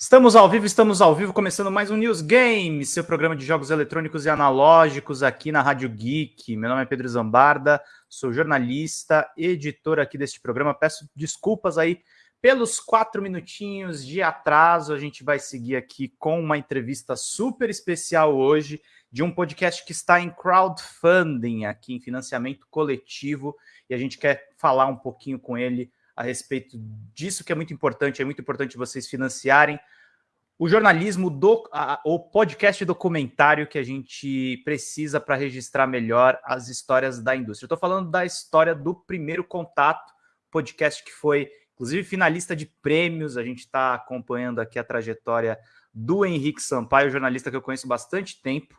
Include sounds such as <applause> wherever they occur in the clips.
Estamos ao vivo, estamos ao vivo, começando mais um News Game, seu programa de jogos eletrônicos e analógicos aqui na Rádio Geek. Meu nome é Pedro Zambarda, sou jornalista, editor aqui deste programa. Peço desculpas aí pelos quatro minutinhos de atraso. A gente vai seguir aqui com uma entrevista super especial hoje de um podcast que está em crowdfunding, aqui em financiamento coletivo, e a gente quer falar um pouquinho com ele a respeito disso que é muito importante, é muito importante vocês financiarem o jornalismo do a, o podcast documentário que a gente precisa para registrar melhor as histórias da indústria. Estou falando da história do primeiro contato, podcast que foi inclusive finalista de prêmios. A gente está acompanhando aqui a trajetória do Henrique Sampaio, jornalista que eu conheço bastante tempo.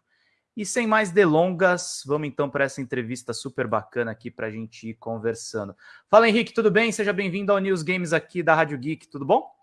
E sem mais delongas, vamos então para essa entrevista super bacana aqui para a gente ir conversando. Fala Henrique, tudo bem? Seja bem-vindo ao News Games aqui da Rádio Geek, tudo bom?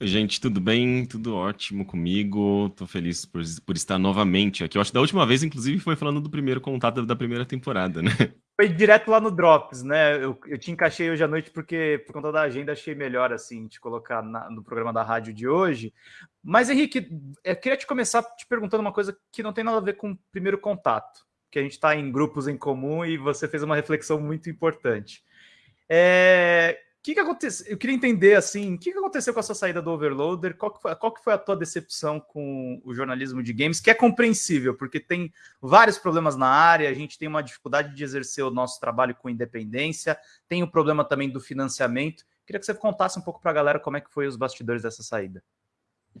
Gente, tudo bem? Tudo ótimo comigo. Tô feliz por, por estar novamente aqui. Eu acho que da última vez, inclusive, foi falando do primeiro contato da primeira temporada, né? <laughs> Foi direto lá no Drops, né? Eu, eu te encaixei hoje à noite porque, por conta da agenda, achei melhor, assim, te colocar na, no programa da rádio de hoje. Mas, Henrique, eu queria te começar te perguntando uma coisa que não tem nada a ver com o primeiro contato, que a gente está em grupos em comum e você fez uma reflexão muito importante. É, que, que aconteceu? Eu queria entender assim, o que, que aconteceu com a sua saída do Overloader? Qual que, foi, qual que foi a tua decepção com o jornalismo de games? Que é compreensível, porque tem vários problemas na área, a gente tem uma dificuldade de exercer o nosso trabalho com independência, tem o problema também do financiamento. Queria que você contasse um pouco para a galera como é que foi os bastidores dessa saída.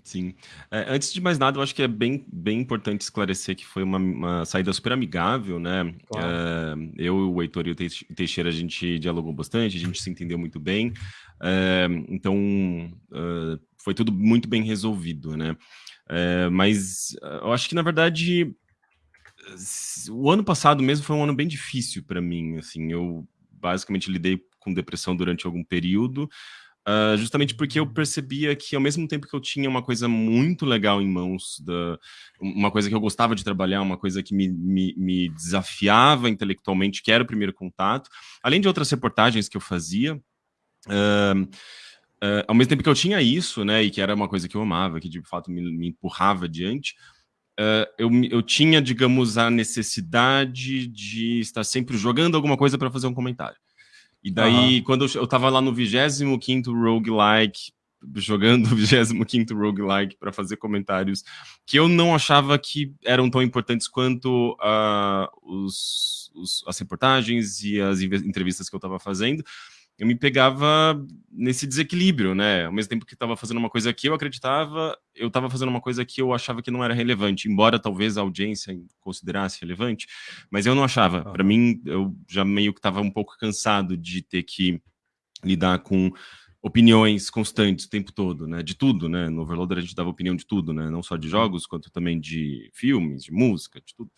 Sim. É, antes de mais nada, eu acho que é bem, bem importante esclarecer que foi uma, uma saída super amigável, né? Claro. É, eu, o Heitor e o Teixeira, a gente dialogou bastante, a gente se entendeu muito bem. É, então, é, foi tudo muito bem resolvido, né? É, mas eu acho que, na verdade, o ano passado mesmo foi um ano bem difícil para mim, assim. Eu basicamente lidei com depressão durante algum período, Uh, justamente porque eu percebia que ao mesmo tempo que eu tinha uma coisa muito legal em mãos, da, uma coisa que eu gostava de trabalhar, uma coisa que me, me, me, desafiava intelectualmente, que era o primeiro contato, além de outras reportagens que eu fazia, uh, uh, ao mesmo tempo que eu tinha isso, né, e que era uma coisa que eu amava, que de fato me, me empurrava adiante, eu, eu tinha, digamos, a necessidade de estar sempre jogando alguma coisa para fazer um comentário. E daí, uhum. quando eu, eu tava lá no 25º roguelike, jogando o 25º roguelike para fazer comentários que eu não achava que eram tão importantes quanto uh, os, os, as reportagens e as entrevistas que eu estava fazendo, eu me pegava nesse desequilíbrio, né? Ao mesmo tempo que estava fazendo uma coisa que eu acreditava, eu estava fazendo uma coisa que eu achava que não era relevante, embora talvez a audiência considerasse relevante, mas eu não achava. Para mim, eu já meio que estava um pouco cansado de ter que lidar com opiniões constantes o tempo todo, né? De tudo, né? No Overloader a gente dava opinião de tudo, né? Não só de jogos, quanto também de filmes, de música, de tudo.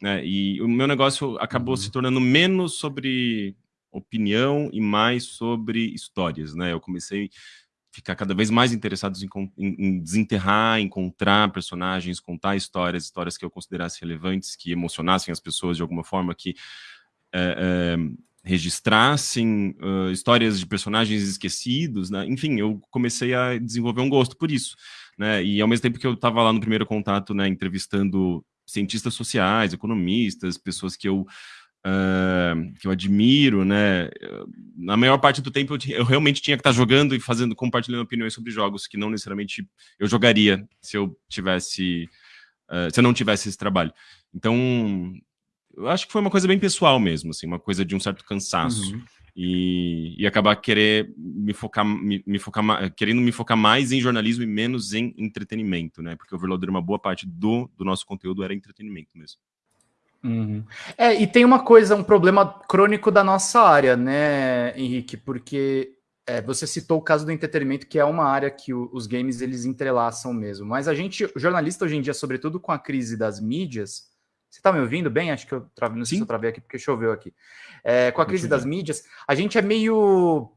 Né? E o meu negócio acabou uhum. se tornando menos sobre opinião e mais sobre histórias, né? Eu comecei a ficar cada vez mais interessado em, em, em, desenterrar, encontrar personagens, contar histórias, histórias que eu considerasse relevantes, que emocionassem as pessoas de alguma forma, que é, é, registrassem uh, histórias de personagens esquecidos, né? Enfim, eu comecei a desenvolver um gosto por isso, né? E ao mesmo tempo que eu estava lá no primeiro contato, né, entrevistando cientistas sociais, economistas, pessoas que eu Uh, que eu admiro, né? Na maior parte do tempo eu, eu, realmente tinha que estar jogando e fazendo, compartilhando opiniões sobre jogos que não necessariamente eu jogaria se eu tivesse, uh, se eu não tivesse esse trabalho. Então, eu acho que foi uma coisa bem pessoal mesmo, assim, uma coisa de um certo cansaço. Uhum. E, e, acabar querer me focar, me, me, focar, querendo me focar mais em jornalismo e menos em entretenimento, né? Porque o Overloader, uma boa parte do, do nosso conteúdo era entretenimento mesmo. Uhum. É, e tem uma coisa, um problema crônico da nossa área, né, Henrique? Porque é, você citou o caso do entretenimento, que é uma área que o, os games eles entrelaçam mesmo. Mas a gente, jornalista hoje em dia, sobretudo com a crise das mídias, você está me ouvindo bem? Acho que eu travei, não sei Sim. se eu travei aqui porque choveu aqui. É, com a crise das mídias, a gente é meio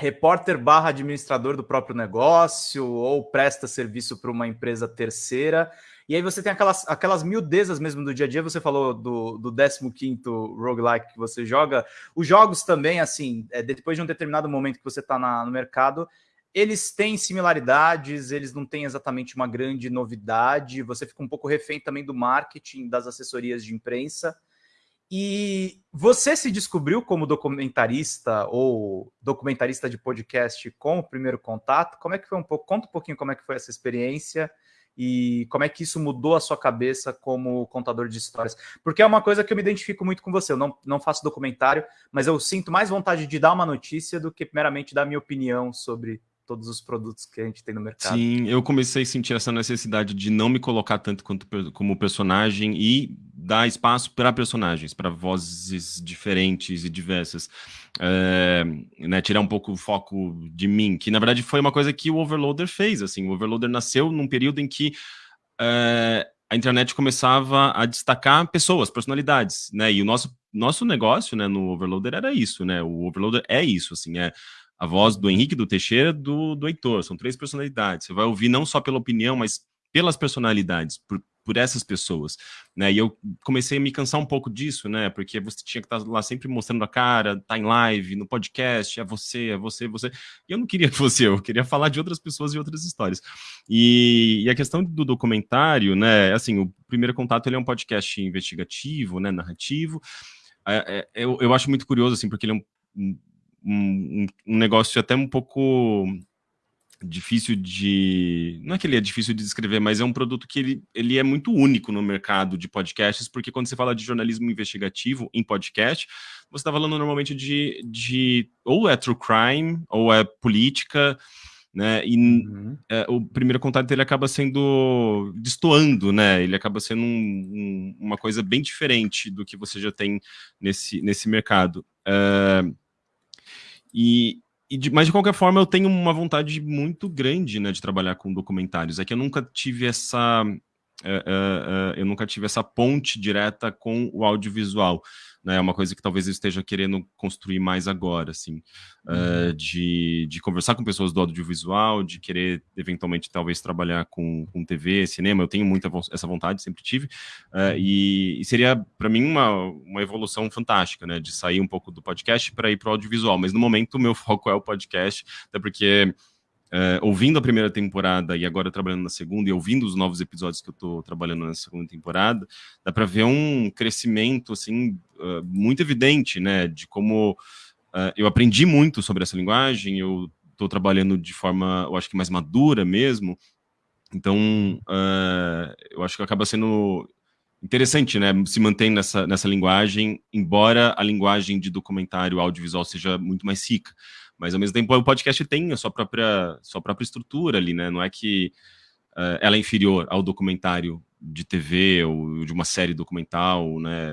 repórter barra administrador do próprio negócio ou presta serviço para uma empresa terceira e aí você tem aquelas, aquelas miudezas mesmo do dia a dia. Você falou do, do 15 roguelike que você joga. Os jogos também, assim, é, depois de um determinado momento que você está no mercado, eles têm similaridades, eles não têm exatamente uma grande novidade, você fica um pouco refém também do marketing, das assessorias de imprensa. E você se descobriu como documentarista ou documentarista de podcast com o primeiro contato? Como é que foi um pouco? Conta um pouquinho como é que foi essa experiência e como é que isso mudou a sua cabeça como contador de histórias. Porque é uma coisa que eu me identifico muito com você. Eu não, não faço documentário, mas eu sinto mais vontade de dar uma notícia do que meramente dar minha opinião sobre todos os produtos que a gente tem no mercado. Sim, eu comecei a sentir essa necessidade de não me colocar tanto quanto como personagem e dar espaço para personagens, para vozes diferentes e diversas. É, né, tirar um pouco o foco de mim, que na verdade foi uma coisa que o Overloader fez. Assim, o Overloader nasceu num período em que é, a internet começava a destacar pessoas, personalidades, né? E o nosso nosso negócio, né, no Overloader era isso, né? O Overloader é isso, assim, é a voz do Henrique, do Teixeira, do, do Heitor. São três personalidades. Você vai ouvir não só pela opinião, mas pelas personalidades, por, por essas pessoas, né? E eu comecei a me cansar um pouco disso, né? Porque você tinha que estar lá sempre mostrando a cara, tá em live, no podcast, é você, é você, é você. E eu não queria eu, eu queria falar de outras pessoas e outras histórias. E, e, a questão do documentário, né? Assim, o primeiro contato ele é um podcast investigativo, né? Narrativo. É, é, eu, eu acho muito curioso, assim, porque ele é um um, um negócio até um pouco difícil de. Não é que ele é difícil de descrever, mas é um produto que ele, ele é muito único no mercado de podcasts, porque quando você fala de jornalismo investigativo em podcast, você está falando normalmente de, de. ou é true crime, ou é política. Né? E uhum. é, o primeiro contato ele acaba sendo destoando, né? Ele acaba sendo um, um, uma coisa bem diferente do que você já tem nesse, nesse mercado. É, e, e de, mas de qualquer forma eu tenho uma vontade muito grande né, de trabalhar com documentários. É que eu nunca tive essa uh, uh, uh, eu nunca tive essa ponte direta com o audiovisual né? É uma coisa que talvez eu esteja querendo construir mais agora, assim, uhum. uh, de, de conversar com pessoas do audiovisual, de querer eventualmente talvez trabalhar com, com TV, cinema. Eu tenho muita essa vontade, sempre tive, uh, e, e, seria para mim uma, uma evolução fantástica, né? De sair um pouco do podcast para ir para o audiovisual. Mas no momento o meu <laughs> foco é o podcast, até porque Uh, ouvindo a primeira temporada e agora trabalhando na segunda e ouvindo os novos episódios que eu estou trabalhando na segunda temporada, dá para ver um crescimento assim uh, muito evidente, né, de como uh, eu aprendi muito sobre essa linguagem, eu estou trabalhando de forma, eu acho que mais madura mesmo, então eu acho que acaba sendo interessante, né, se manter nessa, nessa linguagem, embora a linguagem de documentário audiovisual seja muito mais rica mas ao mesmo tempo o podcast tem a sua própria, sua própria estrutura ali, né? Não é que uh, ela é inferior ao documentário de TV ou de uma série documental, né?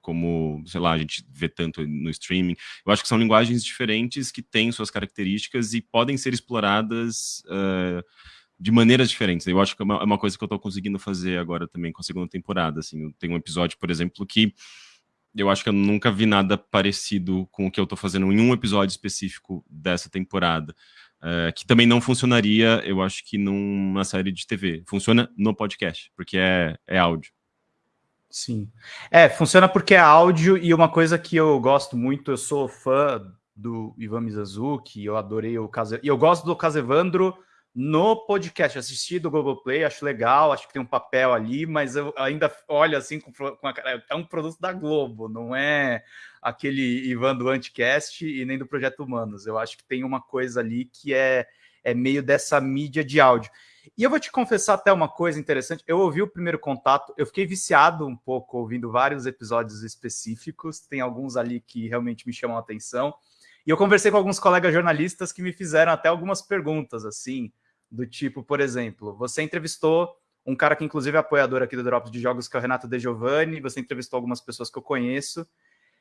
Como, sei lá, a gente vê tanto no streaming. Eu acho que são linguagens diferentes que têm suas características e podem ser exploradas uh, de maneiras diferentes. Eu acho que é uma, é uma coisa que eu estou conseguindo fazer agora também com a segunda temporada. Assim, eu tenho um episódio, por exemplo, que eu acho que eu nunca vi nada parecido com o que eu tô fazendo em um episódio específico dessa temporada. Uh, que também não funcionaria, eu acho que numa série de TV. Funciona no podcast, porque é, é áudio. Sim. É, funciona porque é áudio e uma coisa que eu gosto muito, eu sou fã do Ivan Mizanzuki, eu adorei o caso. E eu gosto do Casevandro no podcast. Assisti do Google Play, acho legal, acho que tem um papel ali, mas eu ainda olho assim com, com a, é um produto da Globo, não é aquele Ivan do Anticast e nem do Projeto Humanos. Eu acho que tem uma coisa ali que é, é meio dessa mídia de áudio. E eu vou te confessar até uma coisa interessante. Eu ouvi o primeiro contato, eu fiquei viciado um pouco ouvindo vários episódios específicos. Tem alguns ali que realmente me chamam a atenção. E eu conversei com alguns colegas jornalistas que me fizeram até algumas perguntas, assim, do tipo, por exemplo, você entrevistou um cara que inclusive é apoiador aqui do Drops de Jogos, que é o Renato De Giovanni, você entrevistou algumas pessoas que eu conheço,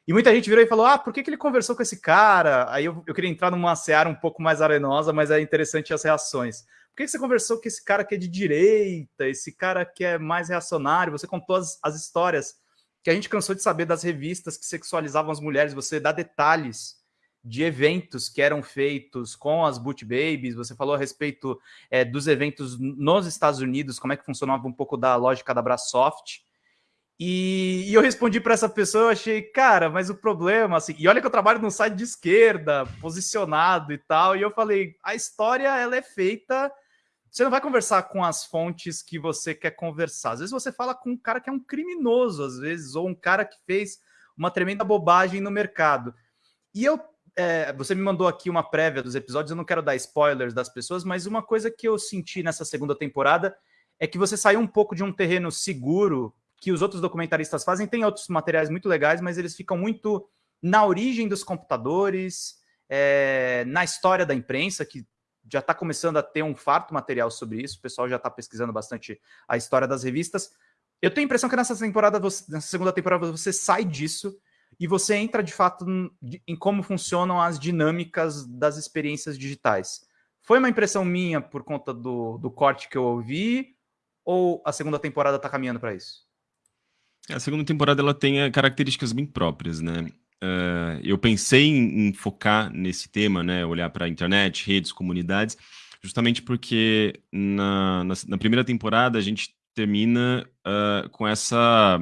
e muita gente virou e falou, ah, por que, que ele conversou com esse cara? Aí eu, eu queria entrar numa seara um pouco mais arenosa, mas é interessante as reações. Por que, que você conversou com esse cara que é de direita, esse cara que é mais reacionário? Você contou as, as histórias que a gente cansou de saber das revistas que sexualizavam as mulheres, você dá detalhes de eventos que eram feitos com as Boot Babies, você falou a respeito é, dos eventos nos Estados Unidos, como é que funcionava um pouco da lógica da Brasoft. E, e eu respondi para essa pessoa, eu achei, cara, mas o problema, assim, e olha que eu trabalho num site de esquerda, posicionado e tal, e eu falei, a história ela é feita você não vai conversar com as fontes que você quer conversar. Às vezes você fala com um cara que é um criminoso, às vezes, ou um cara que fez uma tremenda bobagem no mercado. E eu, é, você me mandou aqui uma prévia dos episódios, eu não quero dar spoilers das pessoas, mas uma coisa que eu senti nessa segunda temporada é que você saiu um pouco de um terreno seguro que os outros documentaristas fazem. Tem outros materiais muito legais, mas eles ficam muito na origem dos computadores, é, na história da imprensa, que já está começando a ter um farto material sobre isso, o pessoal já está pesquisando bastante a história das revistas. Eu tenho a impressão que nessa temporada, você, nessa segunda temporada, você sai disso e você entra de fato em como funcionam as dinâmicas das experiências digitais. Foi uma impressão minha por conta do, do corte que eu ouvi, ou a segunda temporada está caminhando para isso? A segunda temporada ela tem eh, características bem próprias, né? Uh, eu pensei em, em, focar nesse tema, né, olhar para a internet, redes, comunidades, justamente porque na, na, na, primeira temporada a gente termina uh, com essa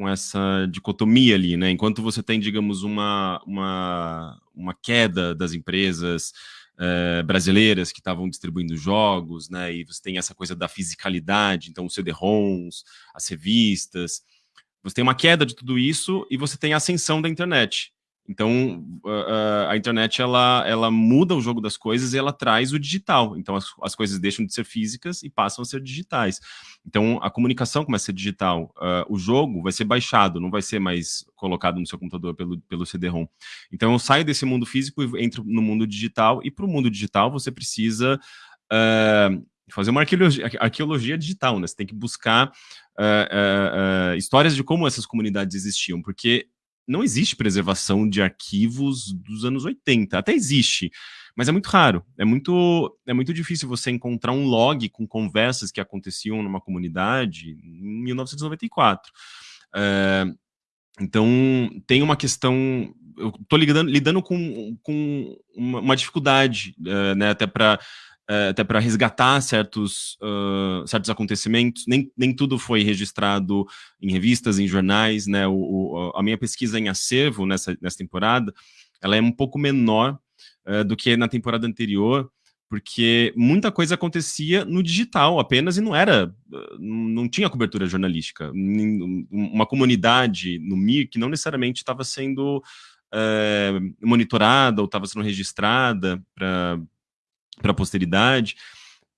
com essa dicotomia ali, né? Enquanto você tem, digamos, uma, uma, uma queda das empresas uh, brasileiras que estavam distribuindo jogos, né? E você tem essa coisa da fisicalidade, então os CD-ROMs, as revistas, você tem uma queda de tudo isso e você tem a ascensão da internet. Então, a, internet, ela, ela muda o jogo das coisas e ela traz o digital. Então, as, as coisas deixam de ser físicas e passam a ser digitais. Então, a comunicação começa a ser digital. Uh, o jogo vai ser baixado, não vai ser mais colocado no seu computador pelo, pelo CD-ROM. Então, eu saio desse mundo físico e entro no mundo digital. E para o mundo digital, você precisa... Uh, fazer uma arqueologia, arqueologia digital, né? Você tem que buscar uh, uh, uh, histórias de como essas comunidades existiam, porque não existe preservação de arquivos dos anos 80, até existe, mas é muito raro, é muito, é muito difícil você encontrar um log com conversas que aconteciam numa comunidade em 1994. então, tem uma questão eu estou lidando, lidando com, com uma, uma dificuldade, uh, né, até para é, até para resgatar certos, uh, certos acontecimentos. Nem, nem tudo foi registrado em revistas, em jornais. Né? O, o, a minha pesquisa em acervo nessa, nessa temporada ela é um pouco menor uh, do que na temporada anterior, porque muita coisa acontecia no digital apenas e não era, não tinha cobertura jornalística. Uma comunidade no MIR que não necessariamente estava sendo é, monitorada ou estava sendo registrada para para a posteridade.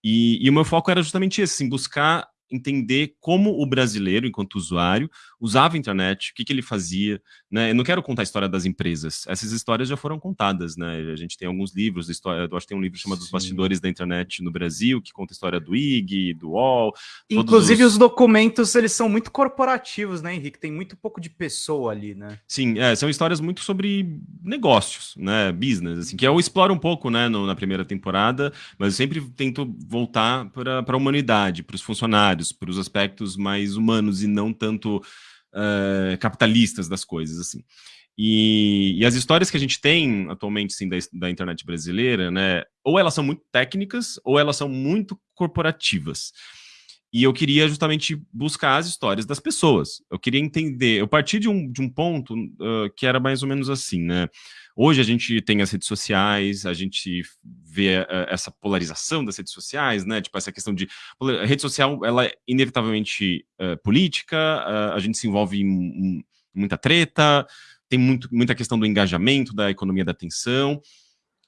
E, e, o meu foco era justamente esse, assim, buscar entender como o brasileiro, enquanto usuário, usava a internet, o que, que ele fazia. Né? Eu não quero contar a história das empresas, essas histórias já foram contadas. Né? A gente tem alguns livros, história, eu acho que tem um livro chamado Sim. Os Bastidores da Internet no Brasil, que conta a história do IG, do UOL. Inclusive os... os... documentos, eles são muito corporativos, né, Henrique? Tem muito pouco de pessoa ali, né? Sim, é, são histórias muito sobre negócios, né, business, assim, que eu exploro um pouco, né, no, na primeira temporada, mas eu sempre tento voltar para a humanidade, para os funcionários, para os aspectos mais humanos e não tanto uh, capitalistas das coisas, assim. E, e, as histórias que a gente tem atualmente, sim, da, da, internet brasileira, né, ou elas são muito técnicas, ou elas são muito corporativas. E eu queria justamente buscar as histórias das pessoas. Eu queria entender, eu parti de um, de um ponto uh, que era mais ou menos assim, né, Hoje a gente tem as redes sociais, a gente vê uh, essa polarização das redes sociais, né? Tipo, essa questão de... A rede social, ela é inevitavelmente uh, política, a gente se envolve em, em, muita treta, tem muito, muita questão do engajamento, da economia da atenção,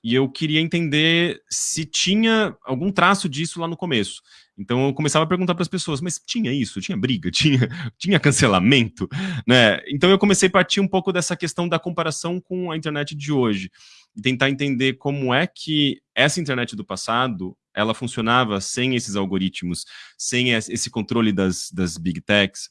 e eu queria entender se tinha algum traço disso lá no começo. Então eu começava a perguntar para as pessoas, mas tinha isso? Tinha briga? <laughs> Tinha, tinha cancelamento? Né? Então eu comecei a partir um pouco dessa questão da comparação com a internet de hoje. E tentar entender como é que essa internet do passado, ela funcionava sem esses algoritmos, sem esse controle das, das big techs,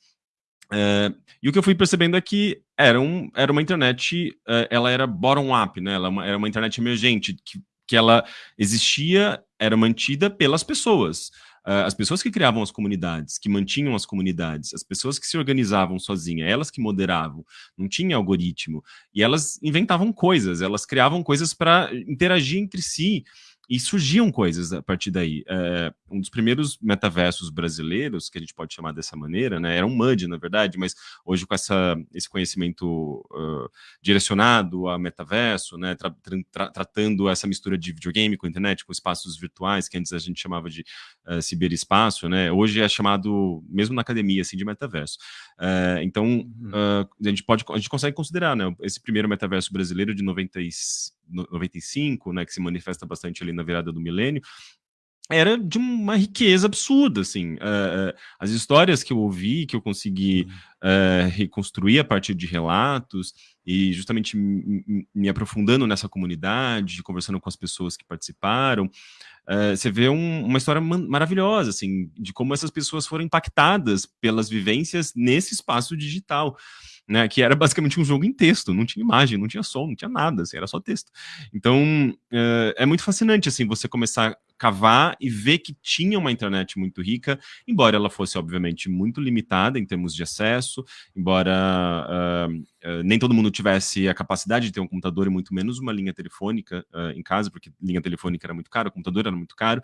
Uh, e o que eu fui percebendo é que era, um, era uma internet, uh, ela era bottom-up, né? Ela é era uma internet emergente, que, que ela existia, era mantida pelas pessoas. Uh, as pessoas que criavam as comunidades, que mantinham as comunidades, as pessoas que se organizavam sozinhas, elas que moderavam, não tinha algoritmo, e elas inventavam coisas, elas criavam coisas para interagir entre si, e surgiam coisas a partir daí. É, um dos primeiros metaversos brasileiros, que a gente pode chamar dessa maneira, né, era um MUD, na verdade, mas hoje com essa, esse conhecimento uh, direcionado a metaverso, né, tra tra tratando essa mistura de videogame com internet, com espaços virtuais, que antes a gente chamava de uh, ciberespaço, né, hoje é chamado, mesmo na academia, assim, de metaverso. Uh, então, uhum. a gente pode, a gente consegue considerar, né, esse primeiro metaverso brasileiro de 90 95, né, que se manifesta bastante ali na virada do milênio, era de uma riqueza absurda, assim. Uh, as histórias que eu ouvi, que eu consegui uh, reconstruir a partir de relatos, e justamente me aprofundando nessa comunidade, conversando com as pessoas que participaram, uh, você vê um, uma história maravilhosa, assim, de como essas pessoas foram impactadas pelas vivências nesse espaço digital né, que era basicamente um jogo em texto, não tinha imagem, não tinha som, não tinha nada, assim, era só texto. Então, uh, é muito fascinante, assim, você começar cavar e ver que tinha uma internet muito rica, embora ela fosse, obviamente, muito limitada em termos de acesso, embora uh, uh, nem todo mundo tivesse a capacidade de ter um computador e muito menos uma linha telefônica em casa, porque linha telefônica era muito caro, o computador era muito caro,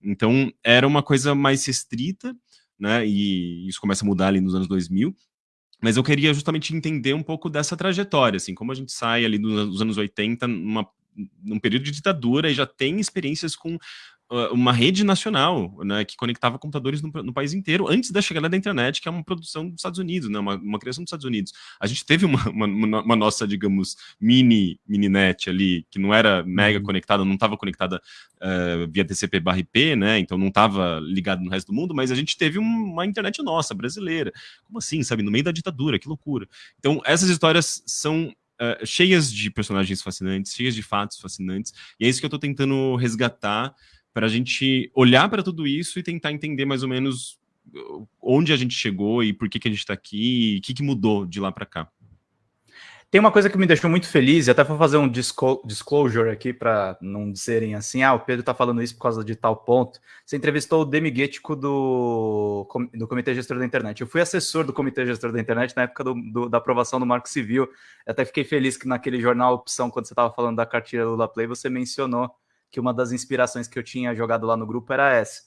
então era uma coisa mais restrita, né, e isso começa a mudar ali nos anos 2000, mas eu queria justamente entender um pouco dessa trajetória, assim, como a gente sai ali dos anos 80 numa, num período de ditadura e já tem experiências com uma rede nacional, né, que conectava computadores no, no, país inteiro, antes da chegada da internet, que é uma produção dos Estados Unidos, né, uma, uma criação dos Estados Unidos. A gente teve uma, uma, uma nossa, digamos, mini, mini net ali, que não era mega uhum. conectada, não estava conectada uh, via TCP barra IP, né, então não estava ligado no resto do mundo, mas a gente teve uma internet nossa, brasileira. Como assim, sabe, no meio da ditadura, que loucura. Então, essas histórias são Uh, cheias de personagens fascinantes, cheias de fatos fascinantes, e é isso que eu estou tentando resgatar para a gente olhar para tudo isso e tentar entender mais ou menos uh, onde a gente chegou e por que, que a gente está aqui e o que, que mudou de lá para cá. Tem uma coisa que me deixou muito feliz, e até vou fazer um disclosure aqui para não dizerem assim, ah, o Pedro está falando isso por causa de tal ponto. Você entrevistou o Demi Guetico do, do Comitê Gestor da Internet. Eu fui assessor do Comitê Gestor da Internet na época do, do, da aprovação do Marco Civil. Eu até fiquei feliz que naquele jornal Opção, quando você estava falando da cartilha Lula Play, você mencionou que uma das inspirações que eu tinha jogado lá no grupo era essa.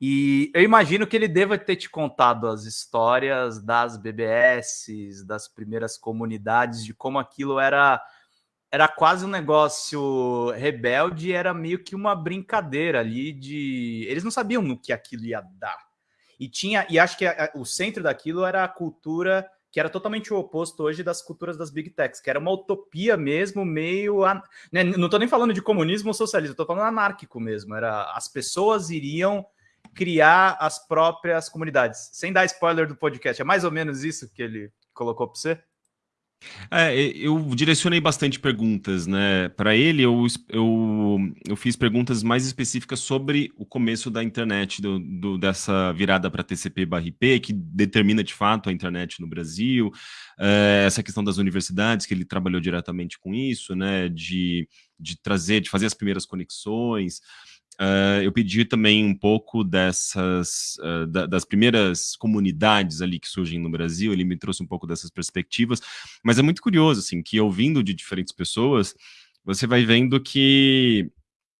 E eu imagino que ele deva ter te contado as histórias das BBS, das primeiras comunidades, de como aquilo era era quase um negócio rebelde, era meio que uma brincadeira ali de eles não sabiam no que aquilo ia dar. E tinha e acho que a, o centro daquilo era a cultura que era totalmente o oposto hoje das culturas das big techs, que era uma utopia mesmo, meio. Né, não estou nem falando de comunismo ou socialismo, estou falando anárquico mesmo. Era as pessoas iriam criar as próprias comunidades. Sem dar spoiler do podcast, é mais ou menos isso que ele colocou para você? É, eu direcionei bastante perguntas, né? Para ele, eu, eu, eu fiz perguntas mais específicas sobre o começo da internet, do, do dessa virada para TCP/IP, que determina de fato a internet no Brasil, é, essa questão das universidades, que ele trabalhou diretamente com isso, né? De, de trazer, de fazer as primeiras conexões. Uh, eu pedi também um pouco dessas, uh, da, das primeiras comunidades ali que surgem no Brasil, ele me trouxe um pouco dessas perspectivas, mas é muito curioso, assim, que ouvindo de diferentes pessoas, você vai vendo que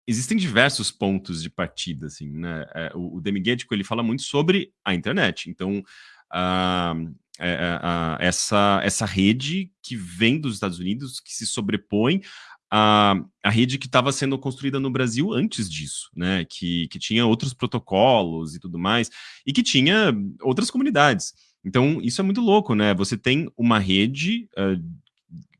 existem diversos pontos de partida, assim, né, é, o, o Demigético, ele fala muito sobre a internet, então, uh, essa, essa rede que vem dos Estados Unidos, que se sobrepõe a, a rede que estava sendo construída no Brasil antes disso, né? Que, que tinha outros protocolos e tudo mais, e que tinha outras comunidades. Então, isso é muito louco, né? Você tem uma rede uh,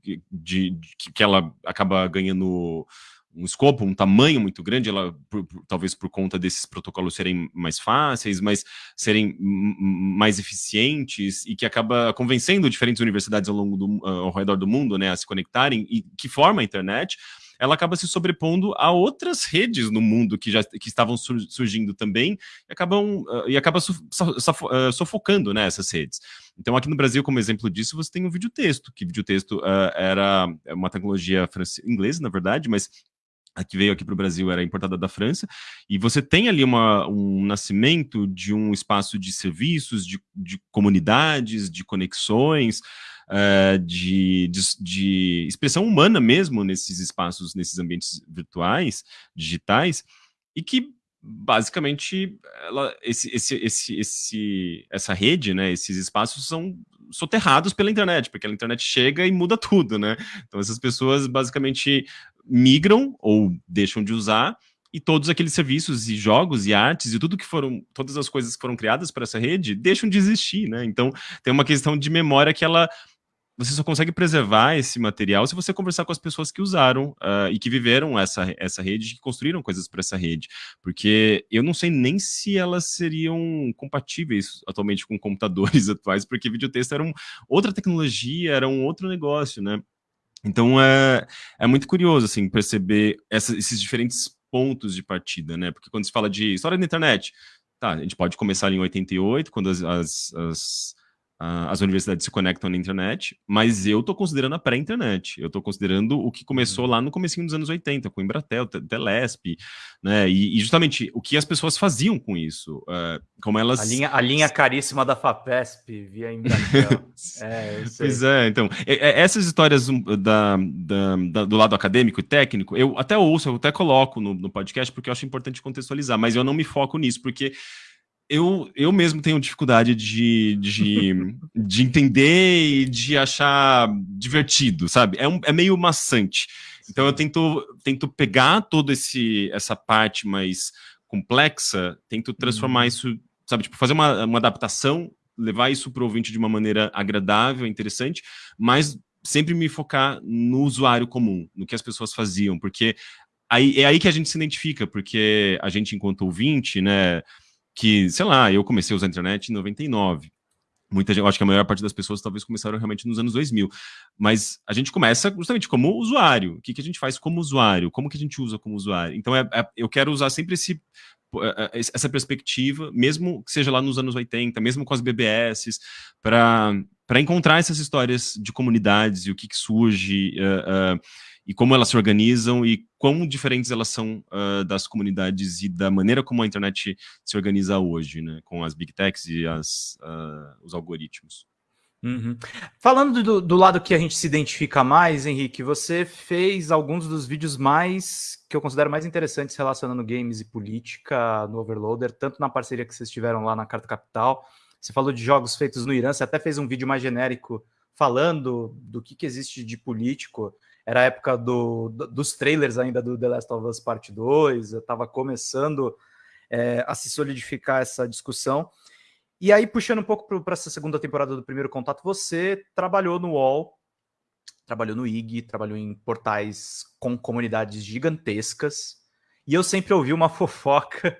de, de, que ela acaba ganhando um escopo, um tamanho muito grande, ela por, por, talvez por conta desses protocolos serem mais fáceis, mas serem mais eficientes e que acaba convencendo diferentes universidades ao longo do, uh, ao redor do mundo, né, a se conectarem e que forma a internet, ela acaba se sobrepondo a outras redes no mundo que já que estavam surgindo também e acabam uh, e acaba uh, sufocando né, essas redes. Então, aqui no Brasil, como exemplo disso, você tem o videotexto, que videotexto uh, era uma tecnologia inglesa, na verdade, mas a que veio aqui para o Brasil era importada da França, e você tem ali uma, um nascimento de um espaço de serviços, de, de comunidades, de conexões, uh, de, de, de, expressão humana mesmo nesses espaços, nesses ambientes virtuais, digitais, e que basicamente ela, esse, esse, esse, esse, essa rede, né, esses espaços são soterrados pela internet, porque a internet chega e muda tudo, né? Então essas pessoas basicamente migram ou deixam de usar e todos aqueles serviços e jogos e artes e tudo que foram, todas as coisas que foram criadas para essa rede deixam de existir, né? Então tem uma questão de memória que ela você só consegue preservar esse material se você conversar com as pessoas que usaram uh, e que viveram essa, essa rede, que construíram coisas para essa rede. Porque eu não sei nem se elas seriam compatíveis atualmente com computadores <laughs> atuais, porque videotexto era um, outra tecnologia, era um outro negócio, né? Então é, é muito curioso assim perceber essa, esses diferentes pontos de partida, né? Porque quando se fala de história da internet, tá, a gente pode começar em 88, quando as, as, as as universidades se conectam na internet, mas eu estou considerando a pré-internet. Eu estou considerando o que começou uhum. lá no comecinho dos anos 80, com o Embratel, Telesp, né? E, e, justamente o que as pessoas faziam com isso, uh, como elas... A linha, a linha caríssima da FAPESP via Embratel. <laughs> é, <laughs> pois é, então, essas histórias da, da, da, do lado acadêmico e técnico, eu até ouço, eu até coloco no, no podcast, porque eu acho importante contextualizar, mas eu não me foco nisso, porque eu, eu mesmo tenho dificuldade de, de, <laughs> de entender e de achar divertido, sabe? É, um, é meio maçante. Então eu tento, tento pegar toda essa parte mais complexa, tento transformar uhum. isso, sabe? Tipo, fazer uma, uma adaptação, levar isso para o ouvinte de uma maneira agradável, interessante, mas sempre me focar no usuário comum, no que as pessoas faziam, porque aí, é aí que a gente se identifica, porque a gente, enquanto ouvinte, né, que, sei lá, eu comecei a usar a internet em 99. Muita gente, eu acho que a maior parte das pessoas talvez começaram realmente nos anos 2000. Mas a gente começa justamente como usuário. O que, que a gente faz como usuário? Como que a gente usa como usuário? Então, é, é, eu quero usar sempre esse, é, é, essa perspectiva, mesmo que seja lá nos anos 80, mesmo com as BBS, para encontrar essas histórias de comunidades e o que, que surge. Uh, uh, e como elas se organizam e quão diferentes elas são uh, das comunidades e da maneira como a internet se organiza hoje, né, com as big techs e as, uh, os algoritmos. Uhum. Falando do, do, lado que a gente se identifica mais, Henrique, você fez alguns dos vídeos mais que eu considero mais interessantes relacionando games e política no Overloader, tanto na parceria que vocês tiveram lá na Carta Capital. Você falou de jogos feitos no Irã, você até fez um vídeo mais genérico falando do que, que existe de político era a época do, do, dos trailers ainda do The Last of Us Part 2, eu estava começando é, a se solidificar essa discussão. E aí, puxando um pouco para essa segunda temporada do Primeiro Contato, você trabalhou no UOL, trabalhou no IG, trabalhou em portais com comunidades gigantescas, e eu sempre ouvi uma <laughs> fofoca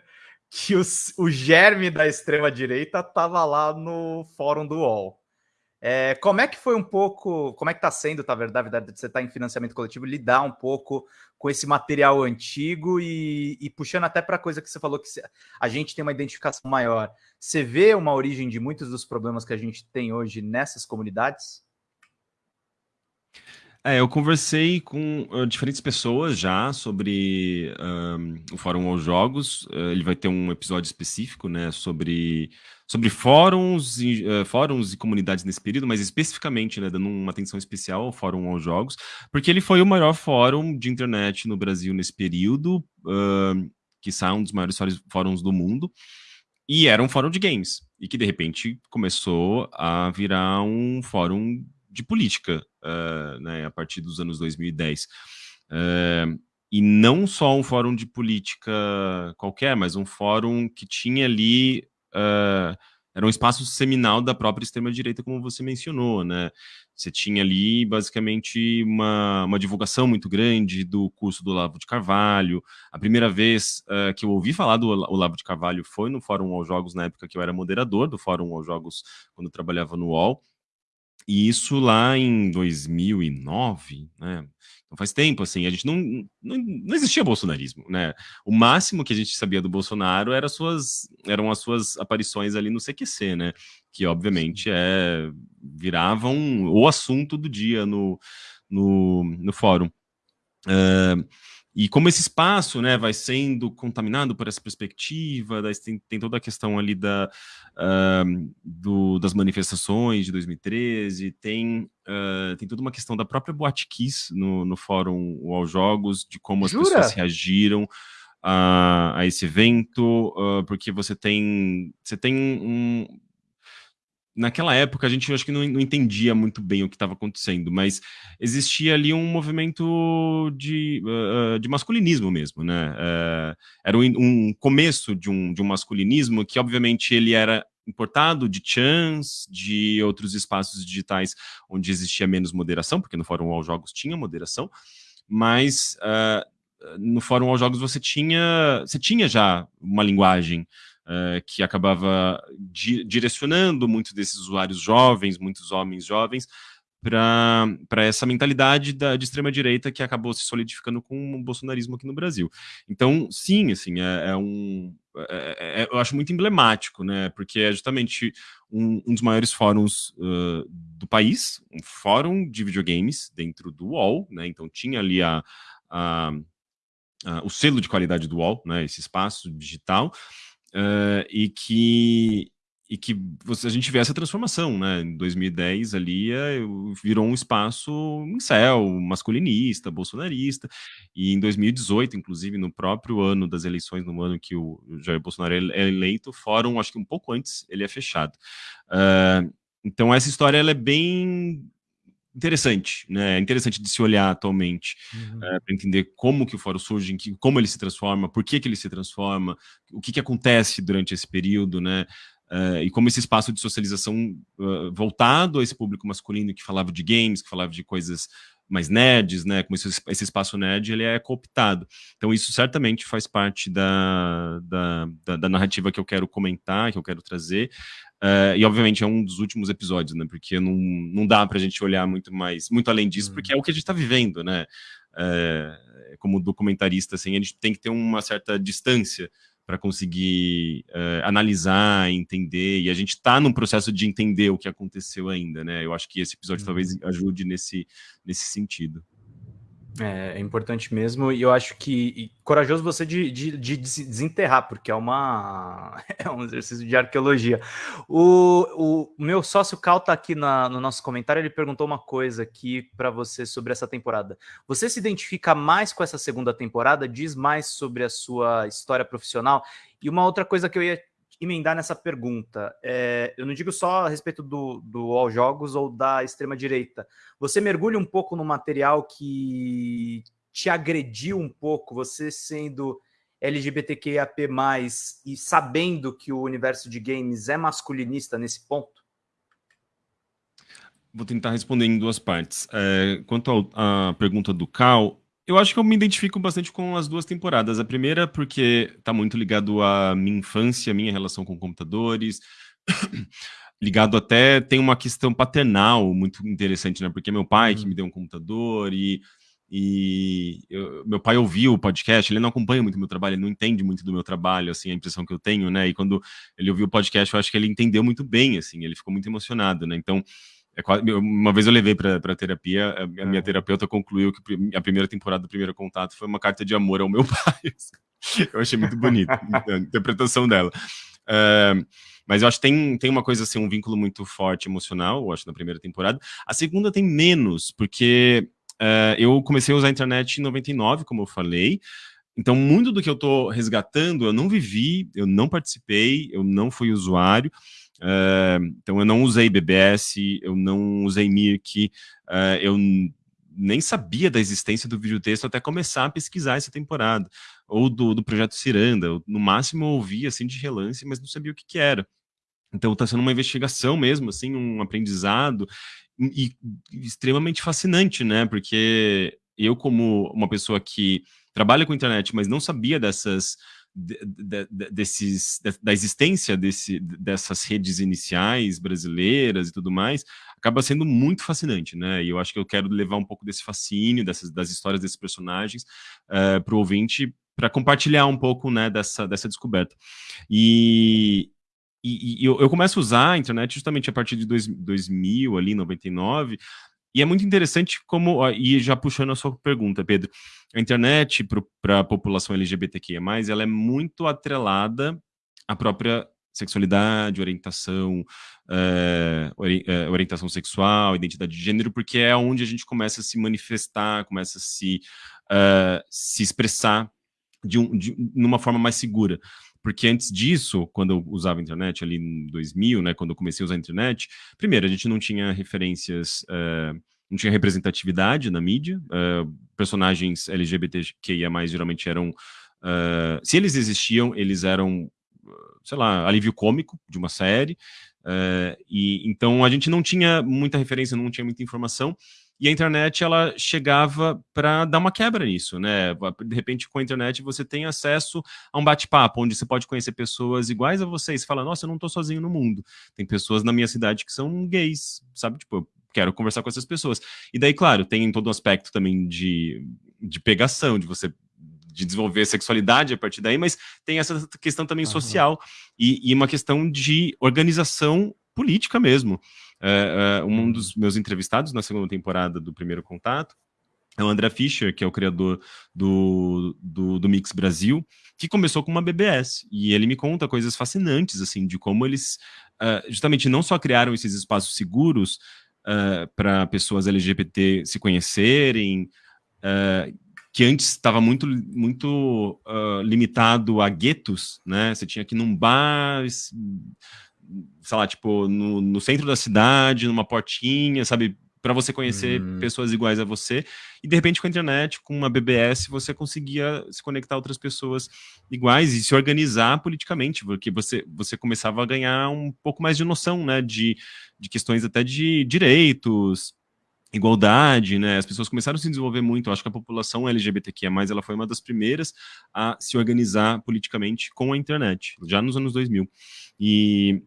que os, o germe da extrema-direita estava lá no fórum do UOL. É, como é que foi um pouco, como é que está sendo, tá verdade, verdade, você está em financiamento coletivo, lidar um pouco com esse material antigo e, e puxando até para a coisa que você falou que a gente tem uma identificação maior. Você vê uma origem de muitos dos problemas que a gente tem hoje nessas comunidades? É, eu conversei com uh, diferentes pessoas já sobre o Fórum aos Jogos. Uh, ele vai ter um episódio específico, né, sobre, sobre fóruns e, uh, fóruns e comunidades nesse período, mas especificamente, né, dando uma atenção especial ao Fórum aos Jogos, porque ele foi o maior fórum de internet no Brasil nesse período, que são um dos maiores fóruns do mundo, e era um fórum de games, e que de repente começou a virar um fórum de política, uh, né, a partir dos anos 2010. Uh, e não só um fórum de política qualquer, mas um fórum que tinha ali. Uh, era um espaço seminal da própria extrema-direita, como você mencionou, né? Você tinha ali, basicamente, uma, uma divulgação muito grande do curso do Olavo de Carvalho. A primeira vez uh, que eu ouvi falar do Olavo de Carvalho foi no Fórum aos Jogos, na época que eu era moderador do Fórum aos Jogos, quando trabalhava no UOL. E isso lá em 2009, né? Então faz tempo, assim, a gente não, não, não existia bolsonarismo, né? O máximo que a gente sabia do Bolsonaro era suas, eram as suas aparições ali no CQC, né? Que obviamente é, viravam o assunto do dia no, no, no fórum. Uh, e como esse espaço né, vai sendo contaminado por essa perspectiva, tem, tem toda a questão ali da, uh, do, das manifestações de 2013, tem, uh, tem toda uma questão da própria Boate Kiss no, no fórum UOL Jogos, de como as Jura? pessoas reagiram a, a esse evento, uh, porque você tem, você tem um, naquela época a gente acho que não, não entendia muito bem o que estava acontecendo, mas existia ali um movimento de, uh, de masculinismo mesmo, né? Uh, era um, um, começo de um, de um masculinismo que, obviamente, ele era importado de chans, de outros espaços digitais onde existia menos moderação, porque no Fórum aos Jogos tinha moderação, mas uh, no Fórum aos Jogos você tinha, você tinha já uma linguagem uh, que acabava di direcionando muitos desses usuários jovens, muitos homens jovens, para essa mentalidade da, de extrema-direita que acabou se solidificando com o bolsonarismo aqui no Brasil. Então, sim, assim, é, é um... É, é, eu acho muito emblemático, né, porque é justamente um, um dos maiores fóruns uh, do país, um fórum de videogames dentro do UOL, né, então tinha ali a, a, a o selo de qualidade do UOL, né, esse espaço digital, uh, e que e que você, a gente vê essa transformação, né? Em 2010 ali é, virou um espaço em céu, masculinista, bolsonarista, e em 2018, inclusive no próprio ano das eleições, no ano que o Jair Bolsonaro é eleito, o fórum, acho que um pouco antes, ele é fechado. Uh, então essa história ela é bem interessante, né? É interessante de se olhar atualmente uhum. é, para entender como que o fórum surge, que, como ele se transforma, por que, que ele se transforma, o que, que acontece durante esse período, né? Uh, e como esse espaço de socialização uh, voltado a esse público masculino que falava de games, que falava de coisas mais nerds, né, como esse, esse espaço nerd, ele é cooptado. Então isso certamente faz parte da, da, da, da narrativa que eu quero comentar, que eu quero trazer, Uh, e obviamente é um dos últimos episódios, né? Porque não, não dá para a gente olhar muito mais, muito além disso, uhum. porque é o que a gente está vivendo, né? Uh, como documentarista, assim, a gente tem que ter uma certa distância para conseguir uh, analisar, entender, e a gente está num processo de entender o que aconteceu ainda, né? Eu acho que esse episódio uhum. talvez ajude nesse, nesse sentido. É, é, importante mesmo, e eu acho que corajoso você de, de, de, desenterrar, porque é, uma, <laughs> é um exercício de arqueologia. O, o meu sócio Cal está aqui na, no nosso comentário, ele perguntou uma coisa aqui para você sobre essa temporada. Você se identifica mais com essa segunda temporada? Diz mais sobre a sua história profissional? E uma outra coisa que eu ia emendar nessa pergunta. É, eu não digo só a respeito do, do All Jogos ou da extrema-direita. Você mergulha um pouco no material que te agrediu um pouco, você sendo LGBTQIAP+, e sabendo que o universo de games é masculinista nesse ponto? Vou tentar responder em duas partes. É, quanto à pergunta do Cal, eu acho que eu me identifico bastante com as duas temporadas. A primeira porque está muito ligado à minha infância, à minha relação com computadores, <coughs> ligado até tem uma questão paternal muito interessante, né? Porque meu pai que me uhum. deu um computador e e eu, meu pai ouviu o podcast, ele não acompanha muito meu trabalho, ele não entende muito do meu trabalho, assim, a impressão que eu tenho, né? E quando ele ouviu o podcast, eu acho que ele entendeu muito bem, assim, ele ficou muito emocionado, né? Então, é quase, uma vez eu levei para terapia, a, minha é. terapeuta concluiu que a primeira temporada do Primeiro Contato foi uma carta de amor ao meu <laughs> pai. eu achei muito bonito <laughs> a interpretação dela. Uh, mas eu acho que tem, tem uma coisa assim, um vínculo muito forte emocional, eu acho, na primeira temporada. A segunda tem menos, porque uh, eu comecei a usar a internet em 99, como eu falei. Então, muito do que eu estou resgatando, eu não vivi, eu não participei, eu não fui usuário. Uh, então, eu não usei BBS, eu não usei Mirk, uh, eu nem sabia da existência do videotexto até começar a pesquisar essa temporada, ou do, do projeto Ciranda, eu, no máximo eu ouvi assim de relance, mas não sabia o que, que era. Então está sendo uma investigação mesmo, assim, um aprendizado, e, e extremamente fascinante, né, porque eu como uma pessoa que trabalha com internet, mas não sabia dessas de, de, desses, da existência desse, dessas redes iniciais brasileiras e tudo mais, acaba sendo muito fascinante, né? E eu acho que eu quero levar um pouco desse fascínio, dessas, das histórias desses personagens uh, eh, para o ouvinte, para compartilhar um pouco né, dessa, dessa descoberta. E, e, e eu, eu, começo a usar a internet justamente a partir de dois, 2000, ali, 99, e é muito interessante como, e já puxando a sua pergunta, Pedro, a internet para a população LGBTQIA+, ela é muito atrelada à própria sexualidade, orientação, é, orientação sexual, identidade de gênero, porque é onde a gente começa a se manifestar, começa a se, uh, se expressar de, um, de forma mais segura. Porque antes disso, quando eu usava a internet ali em 2000, né, quando eu comecei a usar a internet, primeiro, a gente não tinha referências, uh, não tinha representatividade na mídia, uh, personagens LGBTQIA+, geralmente eram, uh, se eles existiam, eles eram, sei lá, alívio cômico de uma série, e então a gente não tinha muita referência, não tinha muita informação, e a internet ela chegava para dar uma quebra nisso, né? De repente, com a internet, você tem acesso a um bate-papo, onde você pode conhecer pessoas iguais a você, e você fala, nossa, eu não estou sozinho no mundo. Tem pessoas na minha cidade que são gays, sabe? Tipo, eu quero conversar com essas pessoas. E daí, claro, tem todo um aspecto também de, de pegação, de você de desenvolver sexualidade a partir daí, mas tem essa questão também uhum. social e, e uma questão de organização política mesmo. É, um dos meus entrevistados na segunda temporada do Primeiro Contato é o André Fischer, que é o criador do, do, do, Mix Brasil, que começou com uma BBS. E ele me conta coisas fascinantes, assim, de como eles uh, justamente não só criaram esses espaços seguros uh, para pessoas LGBT se conhecerem, uh, que antes estava muito, muito limitado a guetos, né? Você tinha que ir num bar sei lá, tipo, no, no centro da cidade, numa portinha, sabe? para você conhecer uhum. pessoas iguais a você, e de repente com a internet, com uma BBS, você conseguia se conectar a outras pessoas iguais e se organizar politicamente, porque você, você começava a ganhar um pouco mais de noção, né, de, de questões até de direitos, igualdade, né? As pessoas começaram a se desenvolver muito. Eu acho que a população LGBTQIA+, ela foi uma das primeiras a se organizar politicamente com a internet, já nos anos 2000. E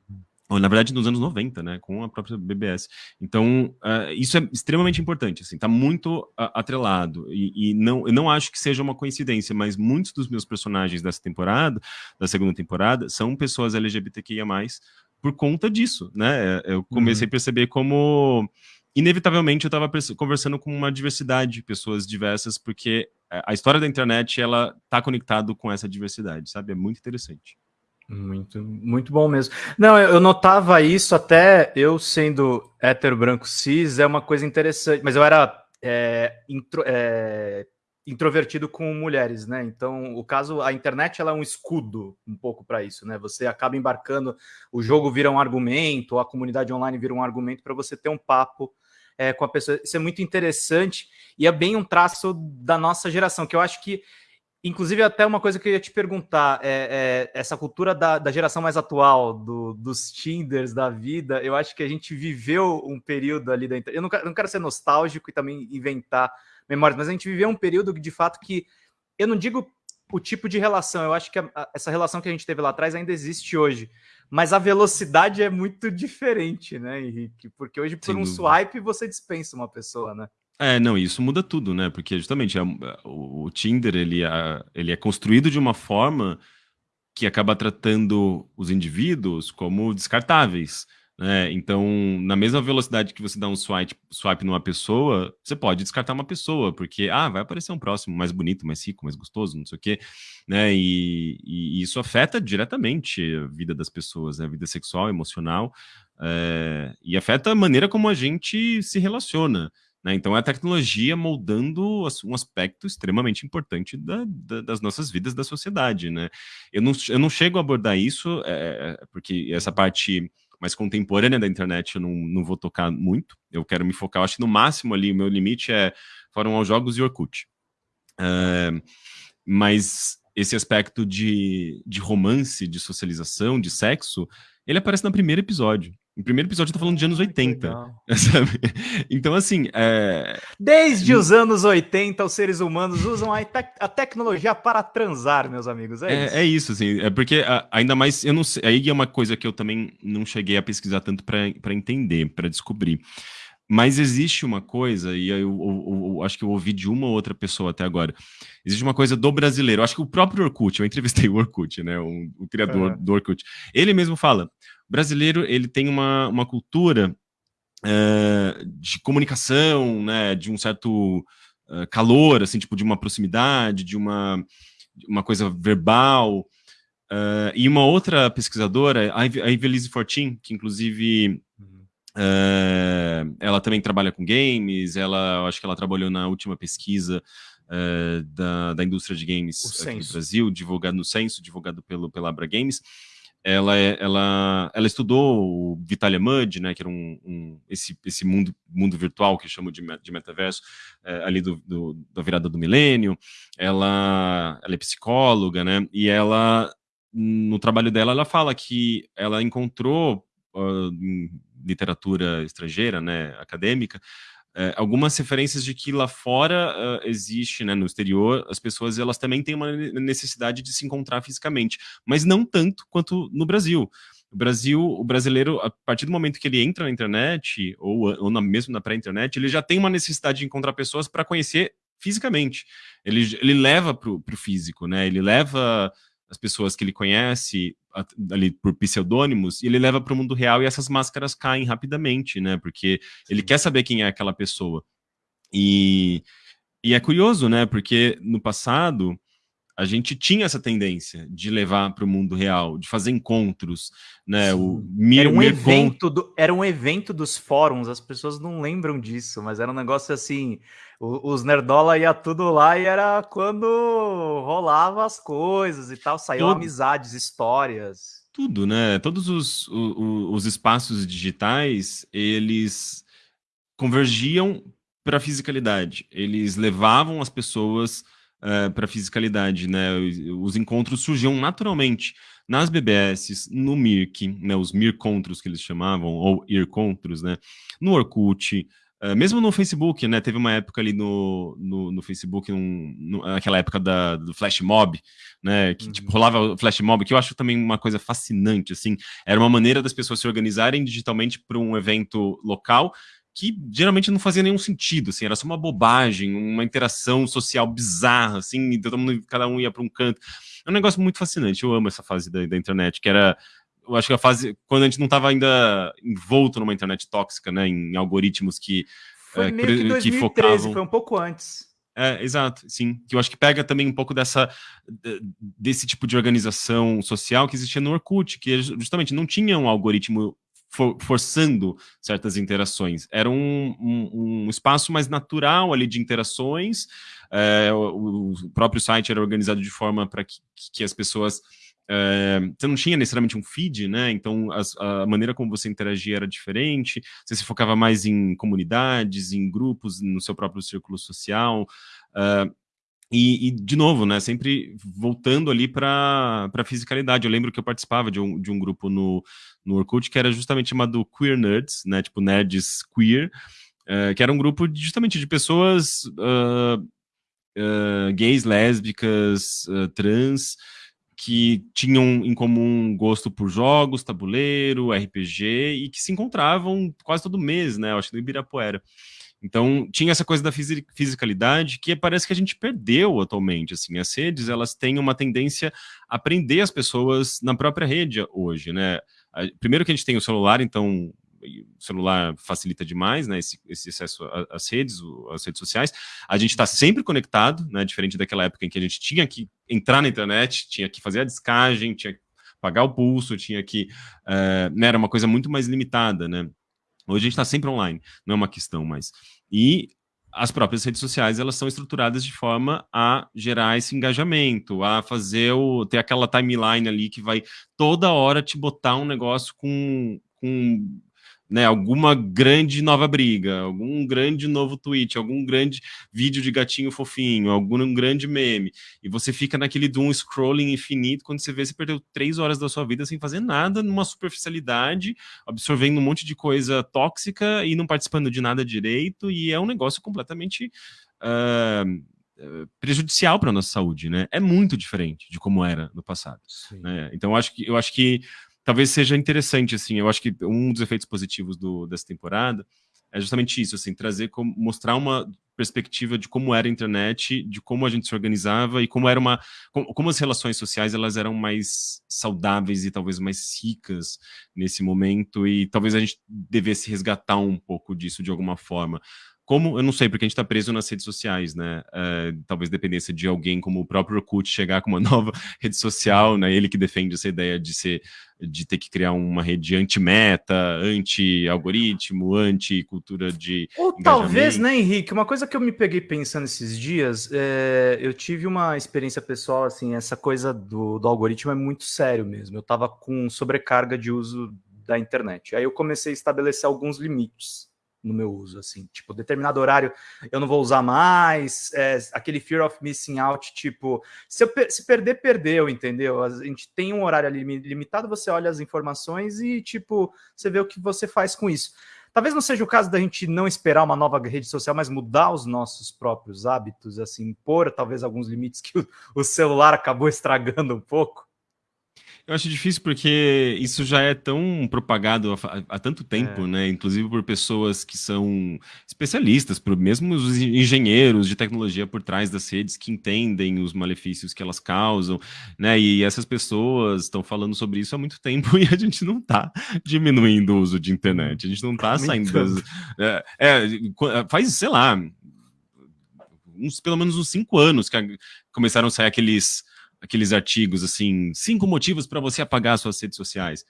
ou, na verdade, nos anos 90, né, com a própria BBS. Então, uh, isso é extremamente importante, assim, tá muito uh, atrelado, e, e, não, eu não acho que seja uma coincidência, mas muitos dos meus personagens dessa temporada, da segunda temporada, são pessoas LGBTQIA+, por conta disso, né, eu comecei uhum. a perceber como inevitavelmente eu estava conversando com uma diversidade de pessoas diversas, porque a história da internet, ela tá conectado com essa diversidade, sabe? É muito interessante. Muito, muito bom mesmo. Não, eu, notava isso até eu sendo hétero branco cis, é uma coisa interessante, mas eu era é, intro, é, introvertido com mulheres, né? Então, o caso, a internet ela é um escudo um pouco para isso, né? Você acaba embarcando, o jogo vira um argumento, a comunidade online vira um argumento para você ter um papo é, com a pessoa. Isso é muito interessante e é bem um traço da nossa geração, que eu acho que, inclusive, até uma coisa que eu ia te perguntar, é, é essa cultura da, da, geração mais atual, do, dos Tinders da vida, eu acho que a gente viveu um período ali da Eu não quero, não quero ser nostálgico e também inventar memórias, mas a gente viveu um período de fato que eu não digo o tipo de relação, eu acho que a, a, essa relação que a gente teve lá atrás ainda existe hoje mas a velocidade é muito diferente, né, Henrique? Porque hoje, por Sem um dúvida. swipe, você dispensa uma pessoa, né? É, não, isso muda tudo, né? Porque justamente é, o, o Tinder ele é, ele é construído de uma forma que acaba tratando os indivíduos como descartáveis. Né? Então, na mesma velocidade que você dá um swipe, swipe numa pessoa, você pode descartar uma pessoa, porque ah, vai aparecer um próximo mais bonito, mais rico, mais gostoso, não sei o quê. Né? E, e isso afeta diretamente a vida das pessoas, né? a vida sexual, emocional, é, e afeta a maneira como a gente se relaciona. Né? Então, é a tecnologia moldando um aspecto extremamente importante da, da, das nossas vidas, da sociedade. Né? Eu, não, eu não chego a abordar isso, é, porque essa parte mais contemporânea da internet eu não, não vou tocar muito. Eu quero me focar, eu acho que no máximo ali, o meu limite é foram aos jogos e Orkut. Uh, mas esse aspecto de, de romance, de socialização, de sexo, ele aparece no primeiro episódio. No primeiro episódio eu tô falando de anos 80, <laughs> sabe? Então, assim... É... Desde os anos 80, os seres humanos usam a, te a tecnologia para transar, meus amigos, é, é isso. É isso, assim, é porque a, ainda mais, eu não sei, aí é uma coisa que eu também não cheguei a pesquisar tanto para entender, para descobrir. Mas existe uma coisa, e eu, eu, eu, eu, acho que eu ouvi de uma ou outra pessoa até agora, existe uma coisa do brasileiro, eu acho que o próprio Orkut, eu entrevistei o Orkut, né, o, o criador do Orkut, ele mesmo fala, brasileiro ele tem uma, uma cultura uh, de comunicação, né, de um certo uh, calor, assim, tipo, de uma proximidade, de uma, uma coisa verbal. Uh, e uma outra pesquisadora, a Ivelise Fortin, que inclusive uh, ela também trabalha com games, ela acho que ela trabalhou na última pesquisa da, da indústria de games aqui no Brasil, divulgado no censo, divulgado pelo, pela Abra Games. Ela, é, ela, ela estudou o Vitalia Mud, né, que era um, um, esse, esse mundo, mundo virtual que chamam de, de metaverso, ali do, do, da virada do milênio. Ela, ela é psicóloga, né, e ela no trabalho dela, ela fala que ela encontrou uh, literatura estrangeira, né, acadêmica, uh, algumas referências de que lá fora uh, existe, né, no exterior, as pessoas elas também têm uma necessidade de se encontrar fisicamente, mas não tanto quanto no Brasil. O Brasil, o brasileiro, a partir do momento que ele entra na internet, ou, ou na, mesmo na pré-internet, ele já tem uma necessidade de encontrar pessoas para conhecer fisicamente. Ele, ele leva para o físico, né? Ele leva as pessoas que ele conhece ali por pseudônimos e ele leva para o mundo real e essas máscaras caem rapidamente, né? Porque ele quer saber quem é aquela pessoa. E, e é curioso, né? Porque no passado a gente tinha essa tendência de levar para o mundo real, de fazer encontros, né? O Mir, era um evento do, era um evento dos fóruns, as pessoas não lembram disso, mas era um negócio assim, os nerdola ia tudo lá e era quando rolava as coisas e tal, saíam Todo... amizades, histórias. Tudo, né? Todos os, os, os espaços digitais, eles convergiam para a fisicalidade. Eles levavam as pessoas uh, para fisicalidade, né? Os encontros surgiam naturalmente nas BBS, no Mirk, né? Os Mircontros que eles chamavam, ou Ircontros, né? No Orkut, uh, mesmo no Facebook, né? Teve uma época ali no, no, no Facebook, um, no, naquela época da, do Flash Mob, né? Que tipo, uhum. tipo, rolava o Flash Mob, que eu acho também uma coisa fascinante, assim. Era uma maneira das pessoas se organizarem digitalmente para um evento local que geralmente não fazia nenhum sentido, assim, era só uma bobagem, uma interação social bizarra, assim, todo mundo, cada um ia para um canto. É um negócio muito fascinante, eu amo essa fase da, da internet, que era, eu acho que a fase, quando a gente não estava ainda envolto numa internet tóxica, né, em algoritmos que... Foi é, meio que 2013, que focavam... foi um pouco antes. É, exato, sim. Que eu acho que pega também um pouco dessa desse tipo de organização social que existia no Orkut, que justamente não tinha um algoritmo for, forçando certas interações. Era um, um, um, espaço mais natural ali de interações. É, o, o, próprio site era organizado de forma para que, que as pessoas é, você não tinha necessariamente um feed, né? Então as, a maneira como você interagia era diferente. Você se focava mais em comunidades, em grupos, no seu próprio círculo social. Uh, e, e, de novo, né, sempre voltando ali para a fisicalidade. Eu lembro que eu participava de um, de um grupo no, no Orkut que era justamente chamado Queer Nerds, né, tipo nerds queer, uh, que era um grupo de, justamente de pessoas uh, uh, gays, lésbicas, trans, que tinham em comum gosto por jogos, tabuleiro, RPG, e que se encontravam quase todo mês, né, eu acho, no Ibirapuera. Então, tinha essa coisa da fisicalidade que parece que a gente perdeu atualmente, assim, as redes, elas têm uma tendência a prender as pessoas na própria rede hoje, né? Primeiro que a gente tem o celular, então o celular facilita demais, né, esse, esse acesso às redes, às redes sociais. A gente está sempre conectado, né, diferente daquela época em que a gente tinha que entrar na internet, tinha que fazer a descagem, tinha que pagar o pulso, tinha que... Uh, né, era uma coisa muito mais limitada, né? Hoje a gente está sempre online, não é uma questão mais. E as próprias redes sociais elas são estruturadas de forma a gerar esse engajamento, a fazer o ter aquela timeline ali que vai toda hora te botar um negócio com, com né, alguma grande nova briga, algum grande novo tweet, algum grande vídeo de gatinho fofinho, algum grande meme, e você fica naquele doom scrolling infinito, quando você vê, você perdeu três horas da sua vida sem fazer nada, numa superficialidade, absorvendo um monte de coisa tóxica e não participando de nada direito, e é um negócio completamente... Uh, prejudicial para a nossa saúde, né? É muito diferente de como era no passado. Né? Então, eu acho que, eu acho que talvez seja interessante, assim, eu acho que um dos efeitos positivos do, dessa temporada é justamente isso, assim, trazer, como, mostrar uma perspectiva de como era a internet, de como a gente se organizava e como era uma como, como, as relações sociais elas eram mais saudáveis e talvez mais ricas nesse momento e talvez a gente devesse resgatar um pouco disso de alguma forma. Como, eu não sei, porque a gente está preso nas redes sociais, né? É, talvez dependesse de alguém como o próprio Orkut chegar com uma <laughs> nova rede social, né? Ele que defende essa ideia de ser, de ter que criar uma rede anti-meta, anti-algoritmo, anti-cultura de Ou talvez, né, Henrique? Uma coisa que eu me peguei pensando esses dias, é, eu tive uma experiência pessoal, assim, essa coisa do, do algoritmo é muito sério mesmo. Eu estava com sobrecarga de uso da internet. Aí eu comecei a estabelecer alguns limites no meu uso, assim, tipo, determinado horário eu não vou usar mais, é, aquele fear of missing out, tipo, se, eu, se perder, perdeu, entendeu? A gente tem um horário limitado, você olha as informações e, tipo, você vê o que você faz com isso. Talvez não seja o caso da gente não esperar uma nova rede social, mas mudar os nossos próprios hábitos, assim, pôr talvez alguns limites que o, o celular acabou estragando um pouco. Eu acho difícil porque isso já é tão propagado há, há tanto tempo, é. né? Inclusive por pessoas que são especialistas, por mesmo os engenheiros de tecnologia por trás das redes que entendem os malefícios que elas causam, né? E essas pessoas estão falando sobre isso há muito tempo <laughs> e a gente não está diminuindo o uso de internet. A gente não está saindo das, é, é, faz, sei lá, uns, pelo menos uns cinco anos que começaram a sair aqueles aqueles artigos assim, cinco motivos para você apagar suas redes sociais.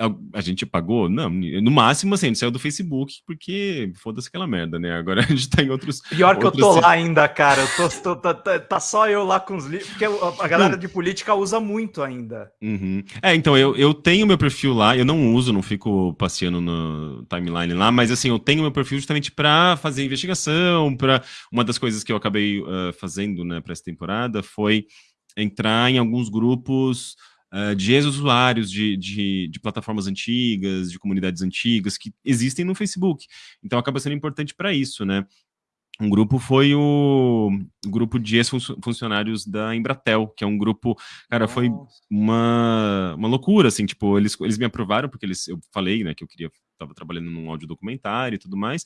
A, a, gente apagou? Não, no máximo assim, a gente saiu do Facebook, porque foda-se aquela merda, né? Agora <laughs> a gente tá em outros. Pior que outros... eu tô lá ainda, cara. Eu tô, tô, tá, tá, tá, só eu lá com os livros, porque a galera de política usa muito ainda. Uhum. É, então eu, eu tenho meu perfil lá, eu não uso, não fico passeando no timeline lá, mas assim, eu tenho meu perfil justamente para fazer investigação, para uma das coisas que eu acabei uh, fazendo, né, para essa temporada foi entrar em alguns grupos uh, de ex-usuários de, de, de, plataformas antigas, de comunidades antigas, que existem no Facebook. Então acaba sendo importante para isso, né? Um grupo foi o, o grupo de ex-funcionários da Embratel, que é um grupo, cara, Nossa. foi uma, uma loucura, assim, tipo, eles, eles me aprovaram, porque eles, eu falei, né, que eu queria, estava trabalhando num áudio documentário e tudo mais,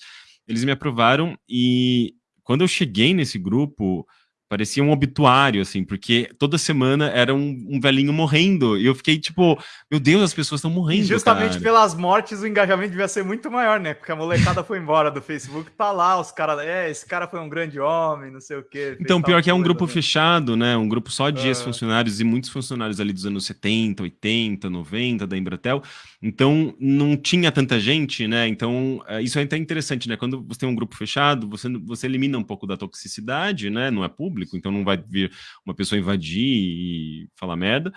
eles me aprovaram e quando eu cheguei nesse grupo, Parecia um obituário, assim, porque toda semana era um, um velhinho morrendo. E eu fiquei tipo, meu Deus, as pessoas estão morrendo. E justamente cara. pelas mortes, o engajamento devia ser muito maior, né? Porque a molecada foi embora do Facebook, tá lá, os caras, é, esse cara foi um grande homem, não sei o quê. Então, pior que é um grupo né? fechado, né? Um grupo só de ex-funcionários e muitos funcionários ali dos anos 70, 80, 90 da Embratel. Então, não tinha tanta gente, né? Então, é, isso é até interessante, né? Quando você tem um grupo fechado, você, você elimina um pouco da toxicidade, né? Não é público, então não vai vir uma pessoa invadir e falar merda.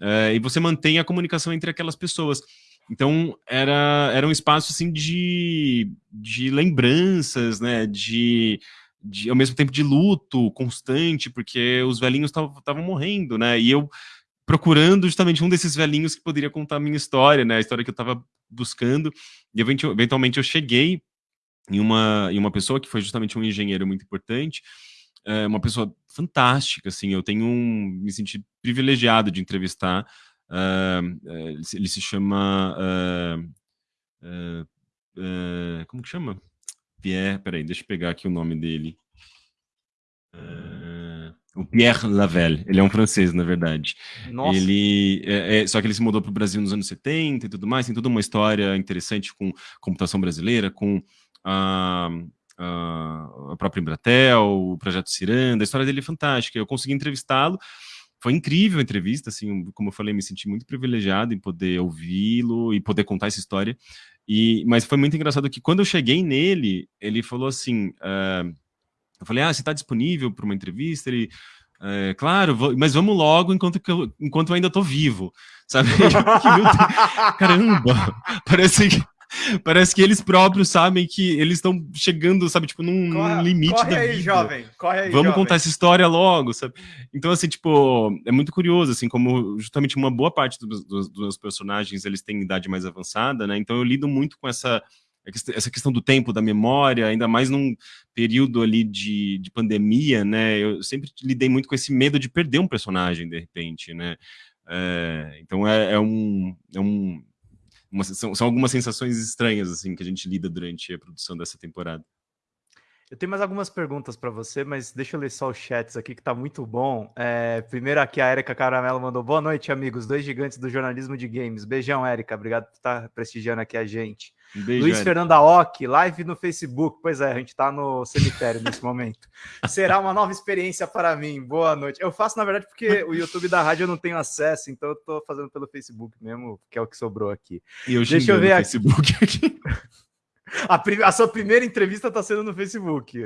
É, e você mantém a comunicação entre aquelas pessoas. Então, era, era um espaço, assim, de, de lembranças, né? De, de, ao mesmo tempo, de luto constante, porque os velhinhos estavam morrendo, né? E eu procurando justamente um desses velhinhos que poderia contar a minha história, né? A história que eu estava buscando. E eventualmente eu cheguei em uma, em uma pessoa que foi justamente um engenheiro muito importante, é uma pessoa fantástica, assim, eu tenho um, me senti privilegiado de entrevistar, uh, ele se chama, uh, uh, como que chama? Pierre, peraí, deixa eu pegar aqui o nome dele. O Pierre Lavelle, ele é um francês, na verdade. Nossa. Ele, é, é, só que ele se mudou para o Brasil nos anos 70 e tudo mais, tem toda uma história interessante com computação brasileira, com a, a, a própria Embratel, o projeto Ciranda, a história dele é fantástica. Eu consegui entrevistá-lo, foi incrível a entrevista, assim, como eu falei, me senti muito privilegiado em poder ouvi-lo e poder contar essa história. E, mas foi muito engraçado que quando eu cheguei nele, ele falou assim... Uh, eu falei, ah, você está disponível para uma entrevista? Ele, é, claro, vou, mas vamos logo enquanto, eu, enquanto eu ainda estou vivo, sabe? <laughs> Caramba, parece que, <laughs> parece que eles próprios sabem que eles estão chegando, sabe, tipo, num, corre, num limite corre da aí, vida. jovem, corre aí, Vamos jovem. contar essa história logo, sabe? Então, assim, tipo, é muito curioso, assim, como justamente uma boa parte dos, dos, dos personagens, eles têm idade mais avançada, né? Então eu lido muito com essa essa questão do tempo, da memória, ainda mais num período ali de, de pandemia, né? Eu sempre lidei muito com esse medo de perder um personagem, de repente, né? É, então é, é, um, é um uma, são, são algumas sensações estranhas assim que a gente lida durante a produção dessa temporada. Eu tenho mais algumas perguntas para você, mas deixa eu ler só os chats aqui que tá muito bom. É, primeiro aqui a Erika Caramelo mandou boa noite, amigos, dois gigantes do jornalismo de games. Beijão, Erika, obrigado por estar prestigiando aqui a gente. Beijo, Luiz. Fernando Aoki, live no Facebook. Pois é, a gente tá no cemitério nesse momento. <laughs> Será uma nova experiência para mim. Boa noite. Eu faço, na verdade, porque o YouTube da rádio eu não tenho acesso, então eu tô fazendo pelo Facebook mesmo, que é o que sobrou aqui. E eu Deixa eu ver aqui. Facebook aqui. A, a, sua primeira entrevista está sendo no Facebook.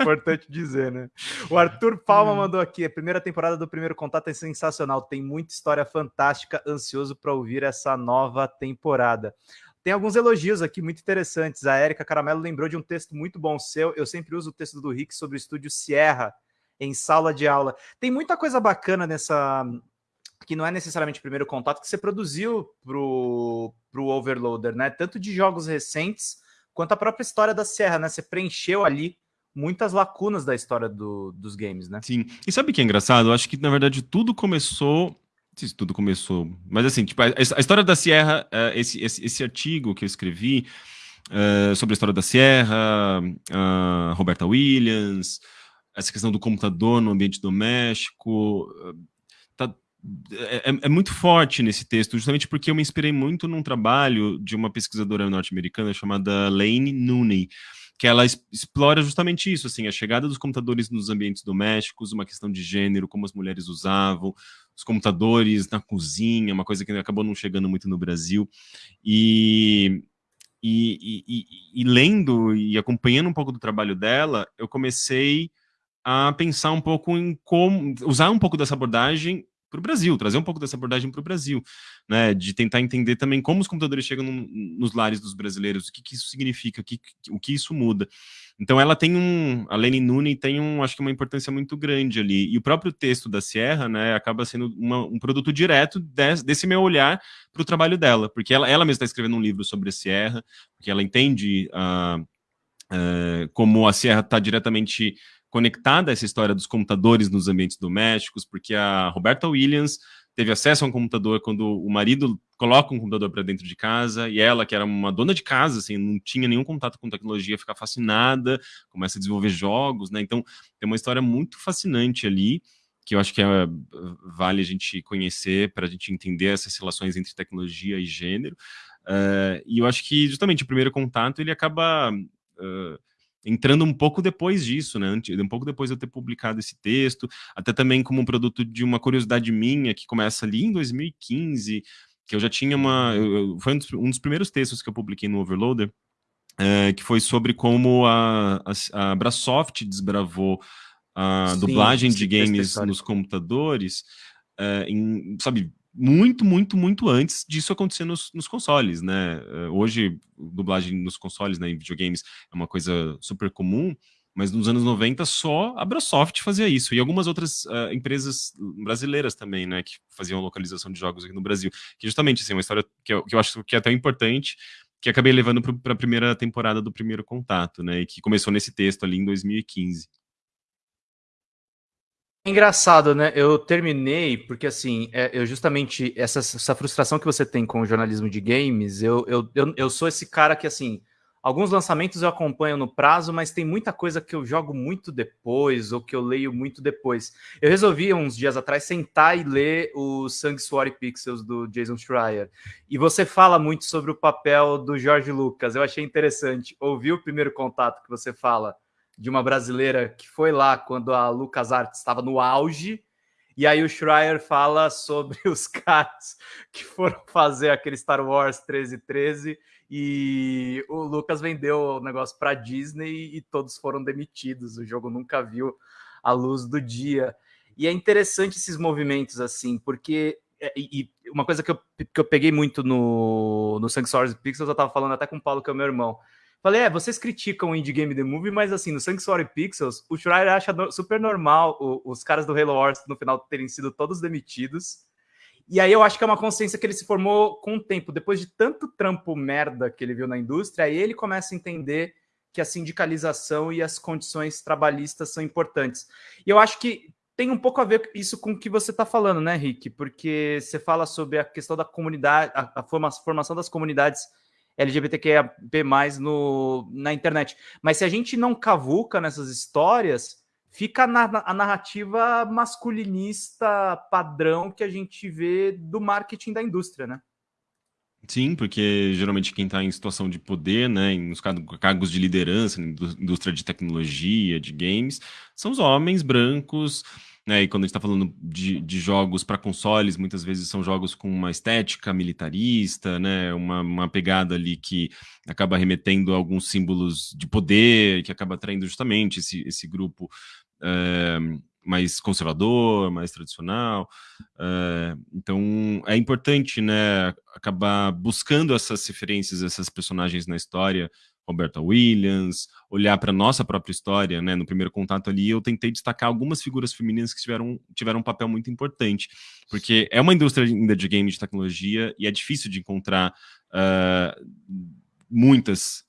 Importante dizer, né? O Arthur Palma hum. mandou aqui: a primeira temporada do Primeiro Contato é sensacional, tem muita história fantástica, ansioso para ouvir essa nova temporada. Tem alguns elogios aqui muito interessantes. A Érica Caramelo lembrou de um texto muito bom seu. Eu sempre uso o texto do Rick sobre o estúdio Sierra em sala de aula. Tem muita coisa bacana nessa que não é necessariamente o primeiro contato que você produziu pro, pro Overloader, né? Tanto de jogos recentes quanto a própria história da Serra, né? Você preencheu ali muitas lacunas da história do, dos games, né? Sim. E sabe o que é engraçado? Eu acho que, na verdade, tudo começou. Não sei se tudo começou. Mas assim, tipo, a, a história da Sierra, uh, esse, esse, esse, artigo que eu escrevi uh, sobre a história da Sierra, uh, Roberta Williams, essa questão do computador no ambiente doméstico. É, é, é, muito forte nesse texto, justamente porque eu me inspirei muito num trabalho de uma pesquisadora norte-americana chamada Lane Nooney, que ela explora justamente isso, assim, a chegada dos computadores nos ambientes domésticos, uma questão de gênero, como as mulheres usavam, os computadores na cozinha, uma coisa que acabou não chegando muito no Brasil, e, e, e, e lendo e acompanhando um pouco do trabalho dela, eu comecei a pensar um pouco em como usar um pouco dessa abordagem para o Brasil, trazer um pouco dessa abordagem para o Brasil, né, de tentar entender também como os computadores chegam no, nos lares dos brasileiros, o que, que isso significa, o que, o que isso muda. Então ela tem um, a Lenny Nuni tem um, acho que uma importância muito grande ali, e o próprio texto da Sierra, né, acaba sendo uma, um produto direto desse, desse meu olhar para o trabalho dela, porque ela, ela mesma está escrevendo um livro sobre a Sierra, porque ela entende uh, uh, como a Sierra está diretamente conectada a essa história dos computadores nos ambientes domésticos, porque a Roberta Williams teve acesso a um computador quando o marido coloca um computador para dentro de casa e ela, que era uma dona de casa, assim, não tinha nenhum contato com tecnologia, fica fascinada, começa a desenvolver jogos, né? Então, tem uma história muito fascinante ali que eu acho que é, vale a gente conhecer para a gente entender essas relações entre tecnologia e gênero. Uh, e eu acho que justamente o primeiro contato ele acaba uh, entrando um pouco depois disso, né? Um pouco depois de eu ter publicado esse texto, até também como um produto de uma curiosidade minha que começa ali em 2015, que eu já tinha uma. Eu, foi um dos, um dos, primeiros textos que eu publiquei no Overloader, é, que foi sobre como a, a, a Brasoft desbravou a sim, dublagem de games nos computadores, é, em, sabe, muito, muito, muito antes disso acontecer nos, nos, consoles, né? Eh, hoje, dublagem nos consoles, né, em videogames, é uma coisa super comum, mas nos anos 90 só a Brasoft fazia isso, e algumas outras uh, empresas brasileiras também, né, que faziam localização de jogos aqui no Brasil, que justamente, assim, é uma história que eu, que eu acho que é até importante, que acabei levando para a primeira temporada do Primeiro Contato, né, e que começou nesse texto ali em 2015. Engraçado, né? Eu terminei porque, assim, é, eu justamente, essa, essa frustração que você tem com o jornalismo de games, eu, eu, eu, eu sou esse cara que, assim, alguns lançamentos eu acompanho no prazo, mas tem muita coisa que eu jogo muito depois ou que eu leio muito depois. Eu resolvi, uns dias atrás, sentar e ler o Sanctuary Pixels do Jason Schreier. E você fala muito sobre o papel do Jorge Lucas. Eu achei interessante ouvir o primeiro contato que você fala de uma brasileira que foi lá quando a LucasArts estava no auge. E aí o Schreier fala sobre <laughs> os caras que foram fazer aquele Star Wars 1313 e o Lucas vendeu o negócio para Disney e todos foram demitidos. O jogo nunca viu a luz do dia. E é interessante esses movimentos assim, porque é, e, uma coisa que eu, que eu peguei muito no, no Sanctuary Pixels, eu estava falando até com o Paulo, que é o meu irmão. Falei, é, vocês criticam o Indie Game The Movie, mas assim, no Sanctuary Pixels, o Schreier acha super normal o, os caras do Halo Wars no final terem sido todos demitidos. E aí eu acho que é uma consciência que ele se formou com o tempo. Depois de tanto trampo merda que ele viu na indústria, aí ele começa a entender que a sindicalização e as condições trabalhistas são importantes. E eu acho que tem um pouco a ver isso com o que você está falando, né, Rick? Porque você fala sobre a questão da comunidade, a, a formação das comunidades LGBTQIA+, no, na internet. Mas se a gente não cavuca nessas histórias, fica na, a narrativa masculinista padrão que a gente vê do marketing da indústria, né? Sim, porque geralmente quem está em situação de poder, né, em cargos de liderança, na indústria de tecnologia, de games, são os homens brancos, né, e quando a gente está falando de, de jogos para consoles, muitas vezes são jogos com uma estética militarista, né, uma, uma pegada ali que acaba remetendo a alguns símbolos de poder, que acaba atraindo justamente esse, esse grupo é, mais conservador, mais tradicional. É, então é importante, né, acabar buscando essas referências, essas personagens na história. Roberta Williams, olhar para nossa própria história, né? No primeiro contato ali, eu tentei destacar algumas figuras femininas que tiveram, tiveram um papel muito importante, porque é uma indústria ainda de game de tecnologia e é difícil de encontrar uh, muitas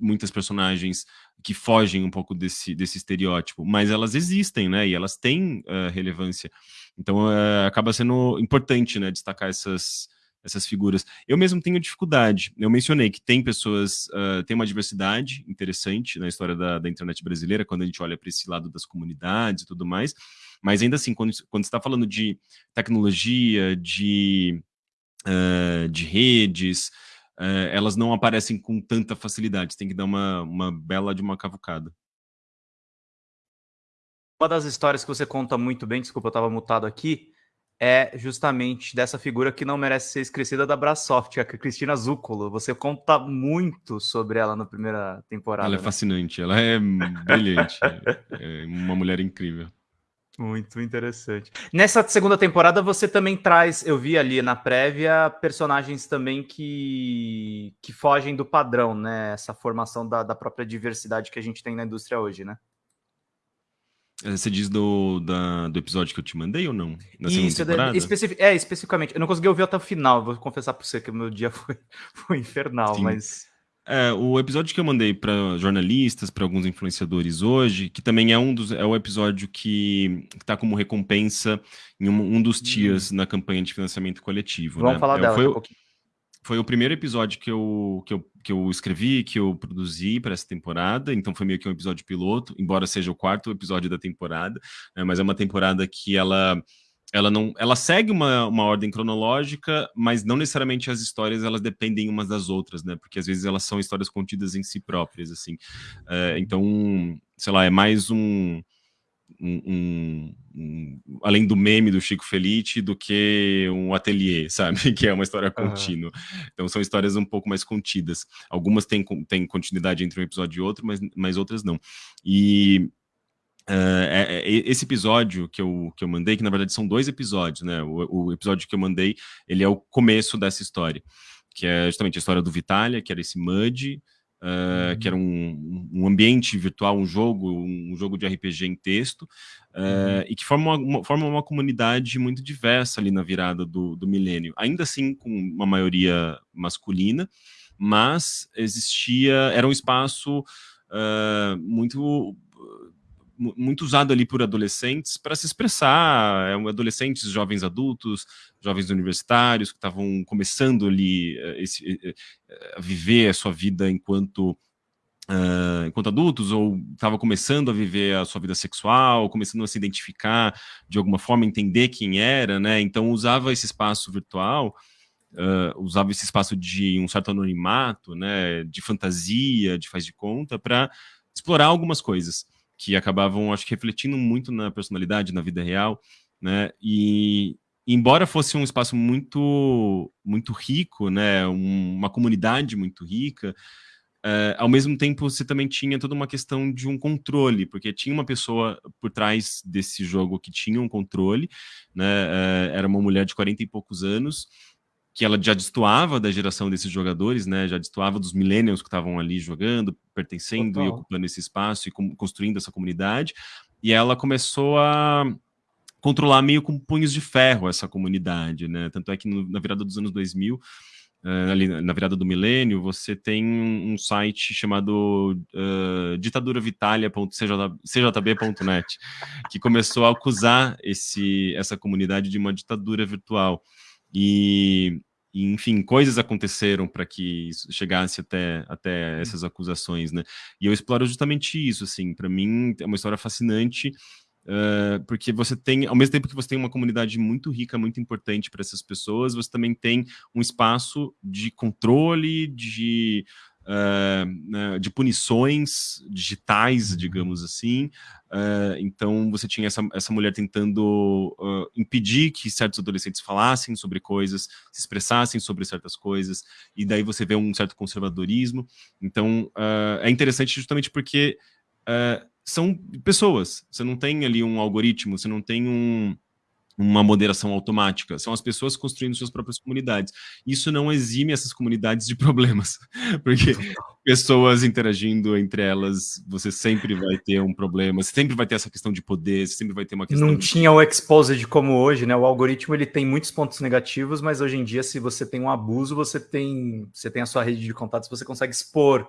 muitas personagens que fogem um pouco desse, desse estereótipo, mas elas existem, né? E elas têm uh, relevância. Então uh, acaba sendo importante, né? Destacar essas, essas figuras. Eu mesmo tenho dificuldade. Eu mencionei que tem pessoas, uh, tem uma diversidade interessante na história da, da internet brasileira, quando a gente olha para esse lado das comunidades e tudo mais. Mas ainda assim, quando, quando está falando de tecnologia, de, uh, de redes, é, elas não aparecem com tanta facilidade. Tem que dar uma, uma bela de uma cavucada. Uma das histórias que você conta muito bem, desculpa, eu estava mutado aqui, é justamente dessa figura que não merece ser esquecida da Brasoft, a Cristina Zuccolo. Você conta muito sobre ela na primeira temporada. Ela é né? fascinante, ela é brilhante, é uma mulher incrível. Muito interessante. Nessa segunda temporada você também traz, eu vi ali na prévia, personagens também que, que fogem do padrão, né? Essa formação da, da própria diversidade que a gente tem na indústria hoje, né? É, você diz do, da, do episódio que eu te mandei ou não? Na Isso, é, especific, é, especificamente. Eu não consegui ouvir até o final, vou confessar para você que o meu dia <laughs> foi, foi infernal, Sim. mas é, o episódio que eu mandei para jornalistas, para alguns influenciadores hoje, que também é um dos é o episódio que está como recompensa em um, um dos tias hum. na campanha de financiamento coletivo. Vamos né? falar é, dela foi, um pouquinho. Foi o primeiro episódio que eu, que eu, que eu escrevi, que eu produzi para essa temporada, então foi meio que um episódio piloto, embora seja o quarto episódio da temporada, né? mas é uma temporada que ela ela não ela segue uma, uma ordem cronológica, mas não necessariamente as histórias elas dependem umas das outras, né? Porque às vezes elas são histórias contidas em si próprias, assim. É, então, sei lá, é mais um, um, um, um, além do meme do Chico Felice do que um ateliê, <laughs> sabe? Que é uma história contínua. Uhum. Então são histórias um pouco mais contidas. Algumas têm, têm continuidade entre um episódio e outro, mas, mas outras não. E Uh, é, é, esse episódio que eu, que eu mandei, que na verdade são dois episódios, né? O, o, episódio que eu mandei, ele é o começo dessa história, que é justamente a história do Vitalia, que era esse MUD, uh, uhum. que era um, um, ambiente virtual, um jogo, um jogo de RPG em texto, uh, uhum. e que forma uma, forma uma comunidade muito diversa ali na virada do, do milênio. Ainda assim, com uma maioria masculina, mas existia, era um espaço muito muito usado ali por adolescentes para se expressar, é, adolescentes, jovens adultos, jovens universitários que estavam começando ali eh, esse, eh, eh, a viver a sua vida enquanto Uh, enquanto adultos, ou estava começando a viver a sua vida sexual, começando a se identificar de alguma forma, entender quem era, né? Então usava esse espaço virtual, uh, usava esse espaço de um certo anonimato, né? De fantasia, de faz de conta, para explorar algumas coisas que acabavam, acho que, refletindo muito na personalidade, na vida real, né? E embora fosse um espaço muito, muito rico, né? Um, uma comunidade muito rica, Uh, ao mesmo tempo, você também tinha toda uma questão de um controle, porque tinha uma pessoa por trás desse jogo que tinha um controle, né? Uh, era uma mulher de 40 e poucos anos, que ela já destoava da geração desses jogadores, né? Já destoava dos millennials que estavam ali jogando, pertencendo Total. e ocupando esse espaço e construindo essa comunidade. E ela começou a controlar meio com punhos de ferro essa comunidade, né? Tanto é que no, na virada dos anos 2000, ali na virada do milênio, você tem um site chamado uh, ditaduravitalia.cjb.net, que começou a acusar esse, essa comunidade de uma ditadura virtual. E, e enfim, coisas aconteceram para que isso chegasse até, até essas acusações, né? E eu exploro justamente isso, assim, para mim é uma história fascinante, Uh, porque você tem, ao mesmo tempo que você tem uma comunidade muito rica, muito importante para essas pessoas, você também tem um espaço de controle, de, uh, de punições digitais, digamos assim. Uh, então, você tinha essa, essa mulher tentando impedir que certos adolescentes falassem sobre coisas, se expressassem sobre certas coisas, e daí você vê um certo conservadorismo. Então, é interessante justamente porque são pessoas. Você não tem ali um algoritmo, você não tem um, uma moderação automática. São as pessoas construindo suas próprias comunidades. Isso não exime essas comunidades de <laughs> problemas, porque pessoas interagindo entre elas, você sempre vai ter um problema, você sempre vai ter essa questão de poder, você sempre vai ter uma questão... Não de... tinha o exposed como hoje, né? O algoritmo ele tem muitos pontos negativos, mas hoje em dia, se você tem um abuso, você tem, você tem a sua rede de contatos, você consegue expor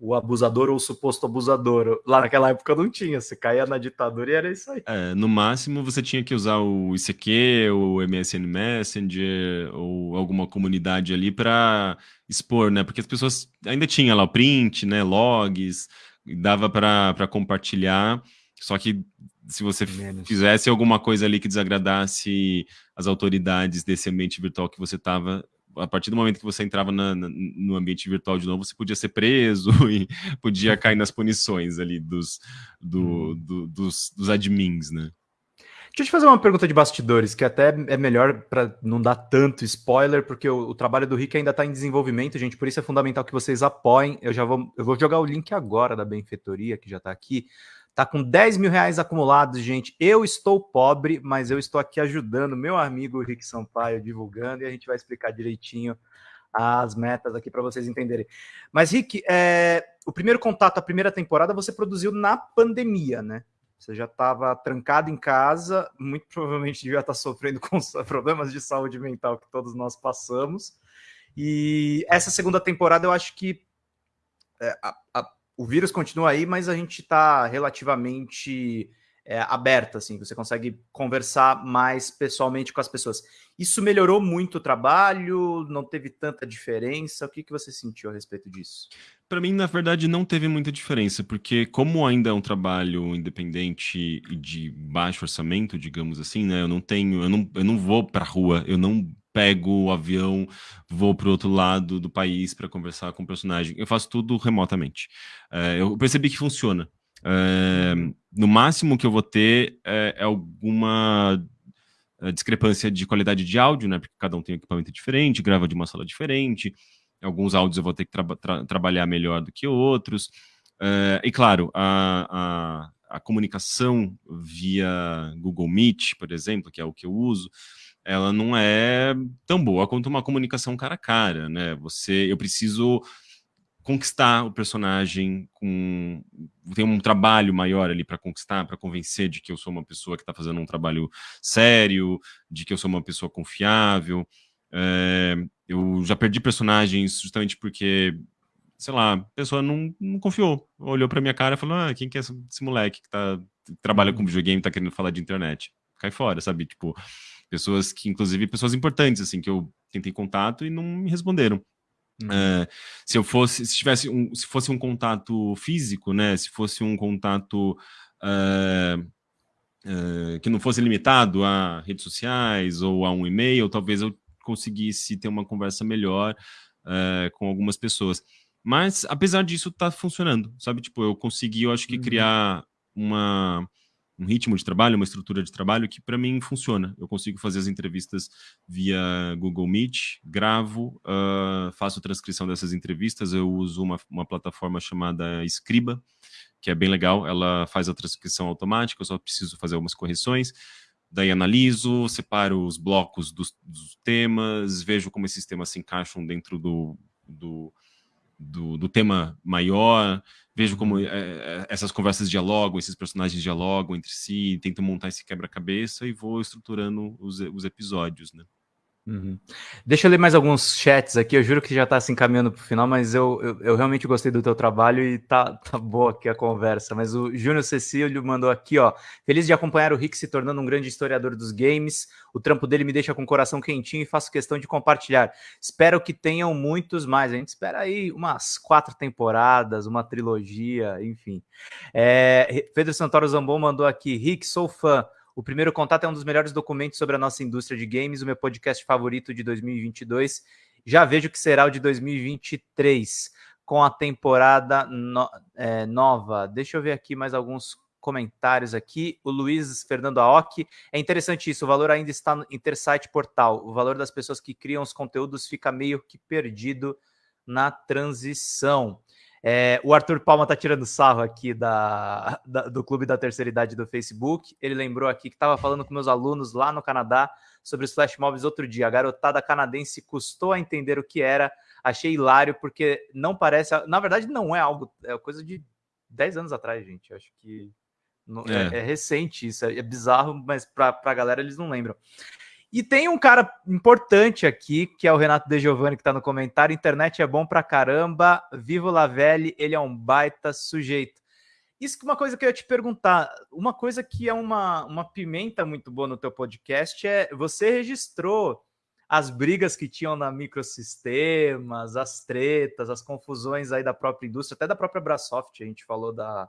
o abusador ou o suposto abusador. Lá naquela época não tinha, você caía na ditadura e era isso aí. É, no máximo você tinha que usar o ICQ, o MSN Messenger ou alguma comunidade ali para expor, né? Porque as pessoas ainda tinham lá o print, né, logs, dava para compartilhar, só que se você Menos. fizesse alguma coisa ali que desagradasse as autoridades desse ambiente virtual que você estava, a partir do momento que você entrava na, na, no ambiente virtual de novo, você podia ser preso <laughs> e podia cair nas punições ali dos, do, uhum. do, dos, dos admins, né? Deixa eu te fazer uma pergunta de bastidores, que até é melhor para não dar tanto spoiler, porque o, o trabalho do Rick ainda está em desenvolvimento, gente, por isso é fundamental que vocês apoiem. Eu já vou, eu vou jogar o link agora da benfeitoria, que já está aqui. Tá com 10 mil reais acumulados, gente. Eu estou pobre, mas eu estou aqui ajudando meu amigo Rick Sampaio, divulgando, e a gente vai explicar direitinho as metas aqui para vocês entenderem. Mas, Rick, é, o primeiro contato, a primeira temporada, você produziu na pandemia, né? Você já estava trancado em casa, muito provavelmente devia estar sofrendo com problemas de saúde mental que todos nós passamos. E essa segunda temporada, eu acho que é, a, a, o vírus continua aí, mas a gente está relativamente é, aberta, assim, você consegue conversar mais pessoalmente com as pessoas. Isso melhorou muito o trabalho? Não teve tanta diferença? O que, que você sentiu a respeito disso? Para mim, na verdade, não teve muita diferença, porque como ainda é um trabalho independente e de baixo orçamento, digamos assim, né? Eu não tenho, eu não, eu não vou para a rua, eu não pego o avião, vou para o outro lado do país para conversar com o personagem. Eu faço tudo remotamente. É, eu percebi que funciona. É, no máximo que eu vou ter é, é alguma é, discrepância de qualidade de áudio, né? Porque cada um tem um equipamento diferente, grava de uma sala diferente. Alguns áudios eu vou ter que tra tra trabalhar melhor do que outros. E claro, a, a, a comunicação via Google Meet, por exemplo, que é o que eu uso, ela não é tão boa quanto uma comunicação cara a cara, né? Você, eu preciso conquistar o personagem com tem um trabalho maior ali para conquistar, para convencer de que eu sou uma pessoa que está fazendo um trabalho sério, de que eu sou uma pessoa confiável. É, eu já perdi personagens justamente porque, sei lá, a pessoa não, não confiou. Olhou para minha cara e falou: Ah, quem que é esse, moleque que, tá, que trabalha com uhum. videogame e tá querendo falar de internet? Cai fora, sabe? Tipo, Pessoas que, inclusive, pessoas importantes, assim, que eu tentei contato e não me responderam. Uhum. Uh, se eu fosse, se tivesse um, se fosse um contato físico, né, se fosse um contato uh, uh, que não fosse limitado a redes sociais ou a um e-mail, talvez eu conseguisse ter uma conversa melhor com algumas pessoas. Mas, apesar disso, tá funcionando, sabe? Tipo, eu consegui, eu acho que, uhum. criar uma um ritmo de trabalho, uma estrutura de trabalho que para mim funciona. Eu consigo fazer as entrevistas via Google Meet, gravo, uh, faço transcrição dessas entrevistas, eu uso uma, uma plataforma chamada Scriba, que é bem legal, ela faz a transcrição automática, eu só preciso fazer algumas correções, daí analiso, separo os blocos dos, dos temas, vejo como esses temas se encaixam dentro do, do do, do, tema maior, vejo como é, essas conversas dialogam, esses personagens dialogam entre si, tento montar esse quebra-cabeça e vou estruturando os, os episódios, né? Uhum. Deixa eu ler mais alguns chats aqui. Eu juro que já está se encaminhando para o final, mas eu, eu, eu, realmente gostei do teu trabalho e tá, tá boa aqui a conversa. Mas o Júnior Cecílio mandou aqui, ó. Feliz de acompanhar o Rick se tornando um grande historiador dos games. O trampo dele me deixa com o coração quentinho e faço questão de compartilhar. Espero que tenham muitos mais. A gente espera aí umas quatro temporadas, uma trilogia, enfim. É, Pedro Santoro Zambon mandou aqui. Rick, sou fã. O Primeiro Contato é um dos melhores documentos sobre a nossa indústria de games, o meu podcast favorito de 2022. Já vejo que será o de 2023, com a temporada no, é, nova. Deixa eu ver aqui mais alguns comentários aqui. O Luiz Fernando Aoki. É interessante isso, o valor ainda está no Intersite Portal. O valor das pessoas que criam os conteúdos fica meio que perdido na transição. É, o Arthur Palma tá tirando sarro aqui da, da, do Clube da Terceira Idade do Facebook. Ele lembrou aqui que estava falando com meus alunos lá no Canadá sobre os flash mobs outro dia. A garotada canadense custou a entender o que era. Achei hilário, porque não parece. Na verdade, não é algo. É coisa de 10 anos atrás, gente. Acho que. É. é, é recente isso. É, é bizarro, mas para a galera eles não lembram. E tem um cara importante aqui, que é o Renato De Giovanni, que está no comentário. Internet é bom pra caramba. Vivo Lavelli, ele é um baita sujeito. Isso que é uma coisa que eu ia te perguntar. Uma coisa que é uma, uma pimenta muito boa no teu podcast é você registrou as brigas que tinham na microsistemas, as tretas, as confusões aí da própria indústria, até da própria Brasoft, a gente falou da,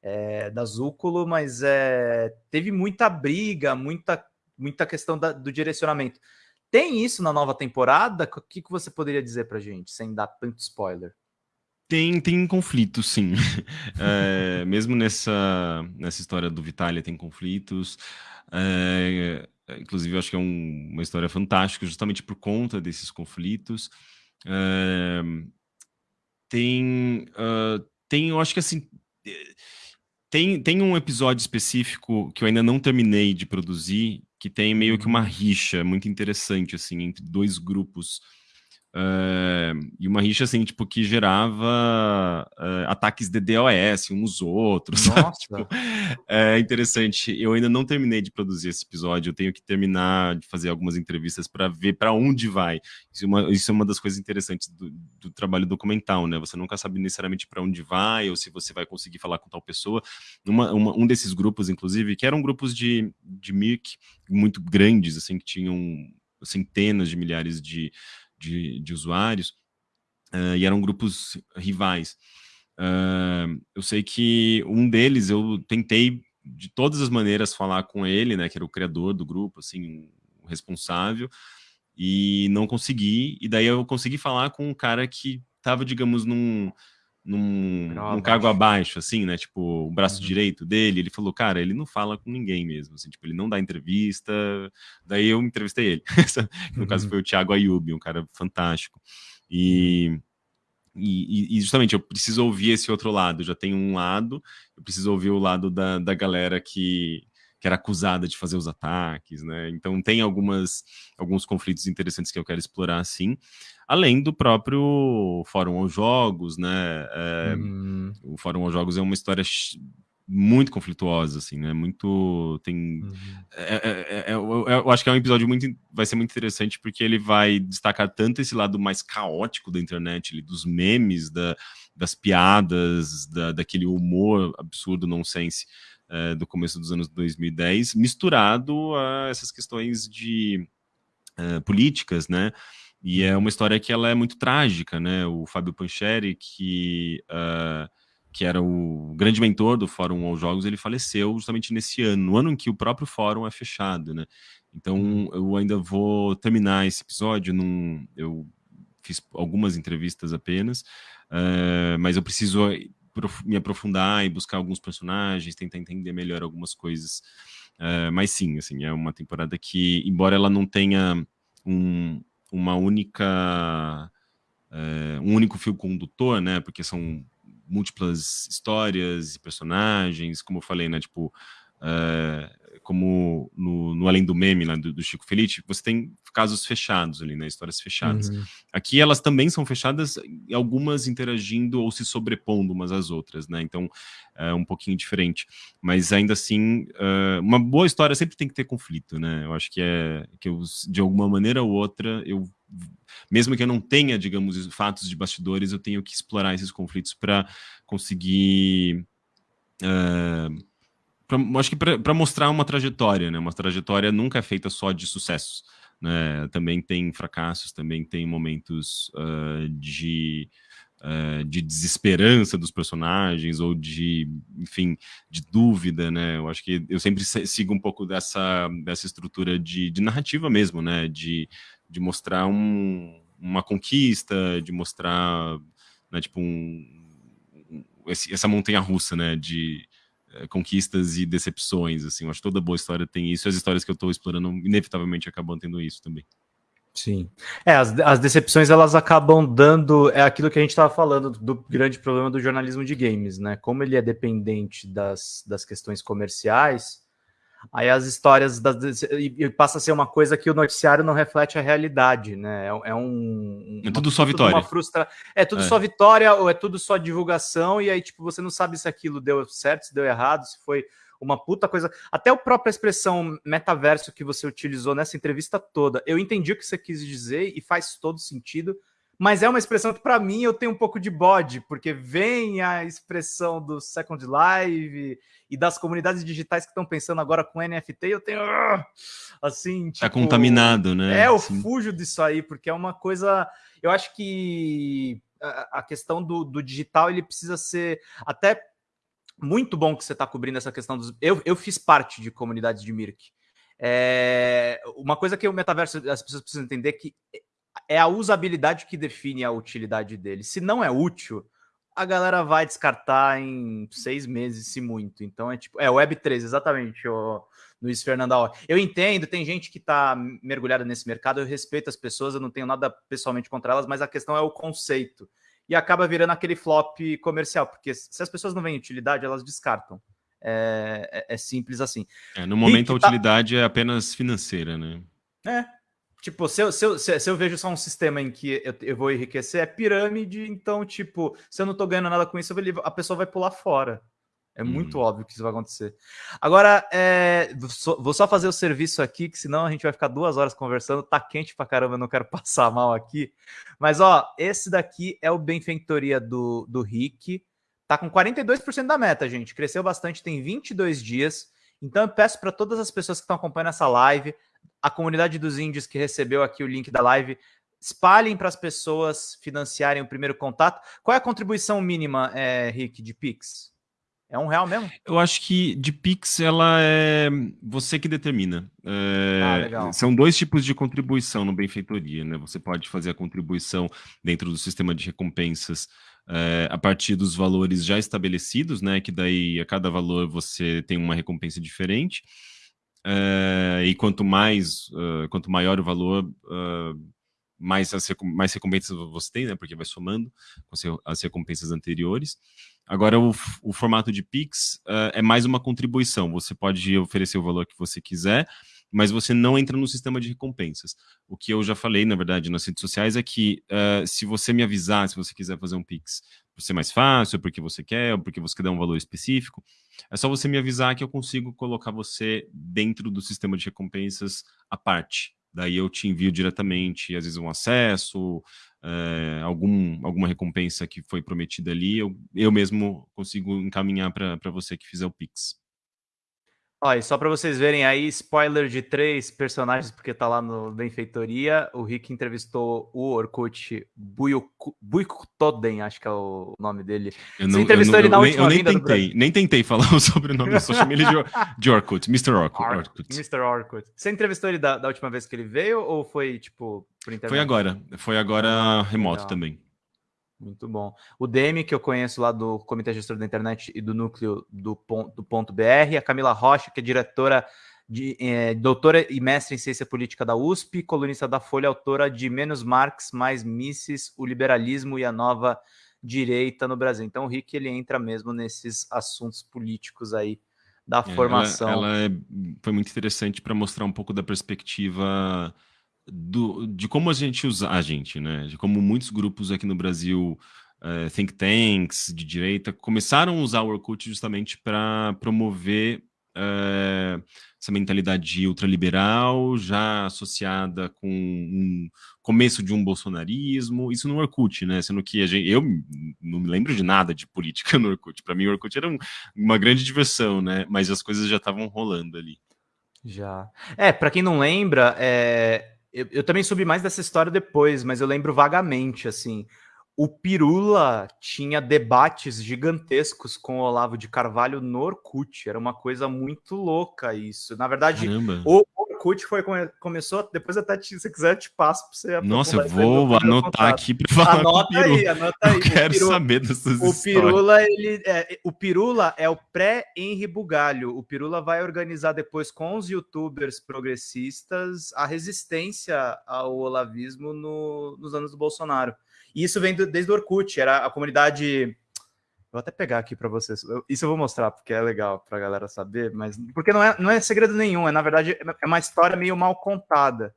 é, da Zúculo, mas é, teve muita briga, muita muita questão da, do direcionamento. Tem isso na nova temporada? O que, que você poderia dizer pra gente, sem dar tanto spoiler? Tem, tem conflitos, sim. <laughs> É, mesmo nessa, nessa história do Vitalia tem conflitos. É, inclusive, eu acho que é um, uma história fantástica, justamente por conta desses conflitos. É, tem, uh, tem, eu acho que assim tem, tem um episódio específico que eu ainda não terminei de produzir, que tem meio que uma rixa muito interessante, assim, entre dois grupos Uh, e uma rixa assim, tipo, que gerava uh, ataques de DOS uns outros. <laughs> tipo, é interessante. Eu ainda não terminei de produzir esse episódio. Eu tenho que terminar de fazer algumas entrevistas para ver para onde vai. Isso é, uma, isso é, uma, das coisas interessantes do, do trabalho documental, né? Você nunca sabe necessariamente para onde vai ou se você vai conseguir falar com tal pessoa. Uma, uma, um desses grupos, inclusive, que eram grupos de, de MIRC muito grandes, assim, que tinham centenas de milhares de de, de usuários, uh, e eram grupos rivais. Uh, eu sei que um deles eu tentei de todas as maneiras falar com ele, né, que era o criador do grupo, assim, o responsável, e não consegui, e daí eu consegui falar com um cara que estava, digamos, num, num, num cargo abaixo, assim, né? Tipo, o braço uhum. direito dele, ele falou, cara, ele não fala com ninguém mesmo, assim, tipo, ele não dá entrevista. Daí eu entrevistei ele. <laughs> no uhum. caso foi o Thiago Ayub, um cara fantástico. E, e, e, justamente eu preciso ouvir esse outro lado. Já tenho um lado, eu preciso ouvir o lado da, da galera que, que era acusada de fazer os ataques, né? Então tem algumas alguns conflitos interessantes que eu quero explorar, sim além do próprio Fórum aos Jogos, né? É, uhum. O Fórum aos Jogos é uma história muito conflituosa, assim, né? Muito tem, uhum. é, é, é, eu, eu, acho que é um episódio muito, vai ser muito interessante porque ele vai destacar tanto esse lado mais caótico da internet, ali, dos memes, da, das piadas, da, daquele humor absurdo, nonsense é, do começo dos anos 2010, misturado a essas questões de é, políticas, né? E é uma história que ela é muito trágica, né? O Fábio Pancheri, que, uh, que era o grande mentor do Fórum aos Jogos, ele faleceu justamente nesse ano, no ano em que o próprio fórum é fechado, né? Então uhum. eu ainda vou terminar esse episódio, num, eu fiz algumas entrevistas apenas, uh, mas eu preciso me aprofundar e buscar alguns personagens, tentar entender melhor algumas coisas. Uh, mas sim, assim, é uma temporada que, embora ela não tenha um, uma única é, um único fio condutor, né? Porque são múltiplas histórias e personagens, como eu falei, né? Tipo, é, como no, no, Além do Meme, lá do, do, Chico Felice, você tem casos fechados ali, né, histórias fechadas. Uhum. Aqui elas também são fechadas, algumas interagindo ou se sobrepondo umas às outras, né, então é um pouquinho diferente. Mas ainda assim, uh, uma boa história sempre tem que ter conflito, né, eu acho que é, que eu, de alguma maneira ou outra, eu mesmo que eu não tenha, digamos, fatos de bastidores, eu tenho que explorar esses conflitos para conseguir uh, pra, acho que para mostrar uma trajetória, né? Uma trajetória nunca é feita só de sucessos, né? Também tem fracassos, também tem momentos uh, de uh, de desesperança dos personagens ou de, enfim, de dúvida, né? Eu acho que eu sempre sigo um pouco dessa dessa estrutura de, de narrativa mesmo, né? De, de mostrar um, uma conquista, de mostrar, né, tipo um, essa montanha russa, né? De conquistas e decepções, assim, eu acho que toda boa história tem isso, e as histórias que eu estou explorando inevitavelmente acabam tendo isso também. Sim. É, as, as decepções elas acabam dando. É aquilo que a gente estava falando do grande problema do jornalismo de games, né? Como ele é dependente das, das questões comerciais, Aí as histórias das, e passa a ser uma coisa que o noticiário não reflete a realidade, né? É, é um. É tudo só vitória. Frustra... É tudo é. só vitória ou é tudo só divulgação, e aí, tipo, você não sabe se aquilo deu certo, se deu errado, se foi uma puta coisa. Até a própria expressão metaverso que você utilizou nessa entrevista toda, eu entendi o que você quis dizer e faz todo sentido mas é uma expressão que para mim eu tenho um pouco de bode, porque vem a expressão do Second Life e das comunidades digitais que estão pensando agora com NFT, eu tenho assim, tá tipo, é contaminado, né? É, eu Sim. fujo disso aí, porque é uma coisa, eu acho que a questão do, do digital ele precisa ser até muito bom que você está cobrindo essa questão dos. Eu, eu fiz parte de comunidades de Mirk. É, uma coisa que o metaverso as pessoas precisam entender é que é a usabilidade que define a utilidade dele. Se não é útil, a galera vai descartar em seis meses, se muito. Então é tipo, é Web3, exatamente, o Luiz Fernando. Eu entendo, tem gente que está mergulhada nesse mercado, eu respeito as pessoas, eu não tenho nada pessoalmente contra elas, mas a questão é o conceito. E acaba virando aquele flop comercial, porque se as pessoas não veem utilidade, elas descartam. É, é, é simples assim. É, no momento, a tá utilidade tá... é apenas financeira, né? É, Tipo, se eu, se, eu, se eu vejo só um sistema em que eu, eu vou enriquecer, é pirâmide, então, tipo, se eu não tô ganhando nada com isso, a pessoa vai pular fora. É muito hum. óbvio que isso vai acontecer. Agora, é, vou só fazer o serviço aqui, que senão a gente vai ficar duas horas conversando. Tá quente pra caramba, eu não quero <laughs> passar mal aqui. Mas, ó, esse daqui é o Benfeitoria do, do Rick. Tá com 42% da meta, gente. Cresceu bastante, tem 22 dias. Então, eu peço para todas as pessoas que estão acompanhando essa live a comunidade dos índios que recebeu aqui o link da live, espalhem para as pessoas financiarem o primeiro contato. Qual é a contribuição mínima, é, Rick, de Pix? É um real mesmo? Eu acho que de Pix ela é você que determina. É, ah, são dois tipos de contribuição no Benfeitoria, né? Você pode fazer a contribuição dentro do sistema de recompensas é, a partir dos valores já estabelecidos, né? Que daí a cada valor você tem uma recompensa diferente. Uh, e quanto mais, uh, quanto maior o valor, uh, mais, as, mais recompensas você tem, né? Porque vai somando com as recompensas anteriores. Agora, o, o formato de Pix é mais uma contribuição. Você pode oferecer o valor que você quiser, mas você não entra no sistema de recompensas. O que eu já falei, na verdade, nas redes sociais é que se você me avisar, se você quiser fazer um Pix por ser mais fácil, porque você quer, ou porque você quer dar um valor específico, é só você me avisar que eu consigo colocar você dentro do sistema de recompensas à parte. Daí eu te envio diretamente, às vezes, um acesso, é, algum, alguma recompensa que foi prometida ali, eu, eu mesmo consigo encaminhar para você que fizer o Pix. Olha, só para vocês verem aí, spoiler de três personagens, porque tá lá no Benfeitoria. O Rick entrevistou o Orkut Buikotoden, acho que é o nome dele. Eu não, Você entrevistou eu não, ele na última eu nem tentei, nem <laughs> tentei falar o sobrenome, eu só chamei ele de, <laughs> de Orkut, Mr. Orkut. Orkut. Mr. Orkut. Você entrevistou ele da, da, última vez que ele veio ou foi, tipo, por internet? Foi agora, foi agora ah, remoto também. Muito bom. O Demi, que eu conheço lá do Comitê Gestor da Internet e do Núcleo do Ponto, do ponto BR, a Camila Rocha, que é diretora, de, é, doutora e mestre em Ciência Política da USP, colunista da Folha, autora de Menos Marx, Mais Mises, o Liberalismo e a Nova Direita no Brasil. Então o Rick, ele entra mesmo nesses assuntos políticos aí da é, formação. Ela, ela é, foi muito interessante para mostrar um pouco da perspectiva do, de como a gente usa a gente, né? De como muitos grupos aqui no Brasil, uh, think tanks de direita, começaram a usar o Orkut justamente para promover uh, essa mentalidade ultraliberal, já associada com um começo de um bolsonarismo, isso no Orkut, né? Sendo que gente, eu não me lembro de nada de política no Orkut. Para mim, o Orkut era um, uma grande diversão, né? Mas as coisas já estavam rolando ali. Já. É, para quem não lembra, é, eu, eu, também soube mais dessa história depois, mas eu lembro vagamente, assim. O Pirula tinha debates gigantescos com o Olavo de Carvalho no Orkut. Era uma coisa muito louca isso. Na verdade, Caramba. o Orkut foi, começou, depois até se você quiser eu te passo para você Nossa, eu vou anotar aqui para falar Anota aí, anota aí. Eu quero Pirula, saber dessas o Pirula, ele, é, o Pirula é o pré-Henri Bugalho. O Pirula vai organizar depois com os youtubers progressistas a resistência ao olavismo no, nos anos do Bolsonaro. E isso vem do, desde o Orkut, era a comunidade Vou até pegar aqui para vocês. Isso eu vou mostrar porque é legal para a galera saber, mas porque não é, não é segredo nenhum, é na verdade é uma história meio mal contada.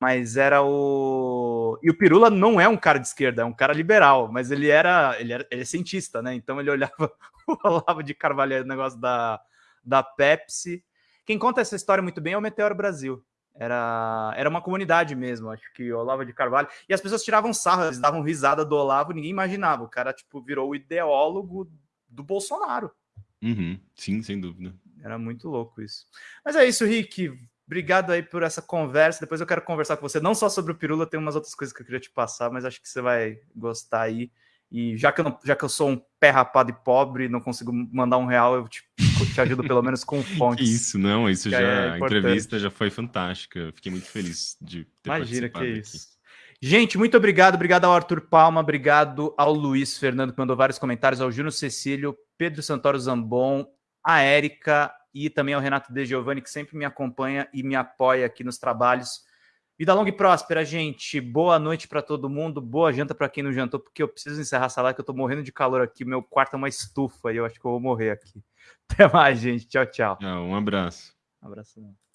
Mas era o e o Pirula não é um cara de esquerda, é um cara liberal, mas ele era ele era ele é cientista, né? Então ele <laughs> olhava o Olavo de Carvalho, o negócio da da Pepsi. Quem conta essa história muito bem é o Meteoro Brasil. Era, era uma comunidade mesmo, acho que Olavo de Carvalho. E as pessoas tiravam sarro, eles davam risada do Olavo, ninguém imaginava. O cara, tipo, virou o ideólogo do Bolsonaro. Uhum, sim, sem dúvida. Era muito louco isso. Mas é isso, Rick. Obrigado aí por essa conversa. Depois eu quero conversar com você, não só sobre o Pirula, tem umas outras coisas que eu queria te passar, mas acho que você vai gostar aí. E já que eu, não, já que eu sou um pé rapado e pobre, não consigo mandar um real, eu te, te ajudo pelo menos com <laughs> fontes. isso, não, isso já. É a entrevista já foi fantástica. Fiquei muito feliz de ter Imagina que é isso. Gente, muito obrigado. Obrigado ao Arthur Palma, obrigado ao Luiz Fernando, que mandou vários comentários, ao Júnior Cecílio, Pedro Santoro Zambon, a Érica e também ao Renato De Giovanni, que sempre me acompanha e me apoia aqui nos trabalhos. Vida longa e próspera, gente. Boa noite para todo mundo. Boa janta para quem não jantou, porque eu preciso encerrar essa live, que eu tô morrendo de calor aqui. Meu quarto é uma estufa e eu acho que eu vou morrer aqui. <laughs> Até mais, gente. Tchau, tchau. um abraço. Um abraço.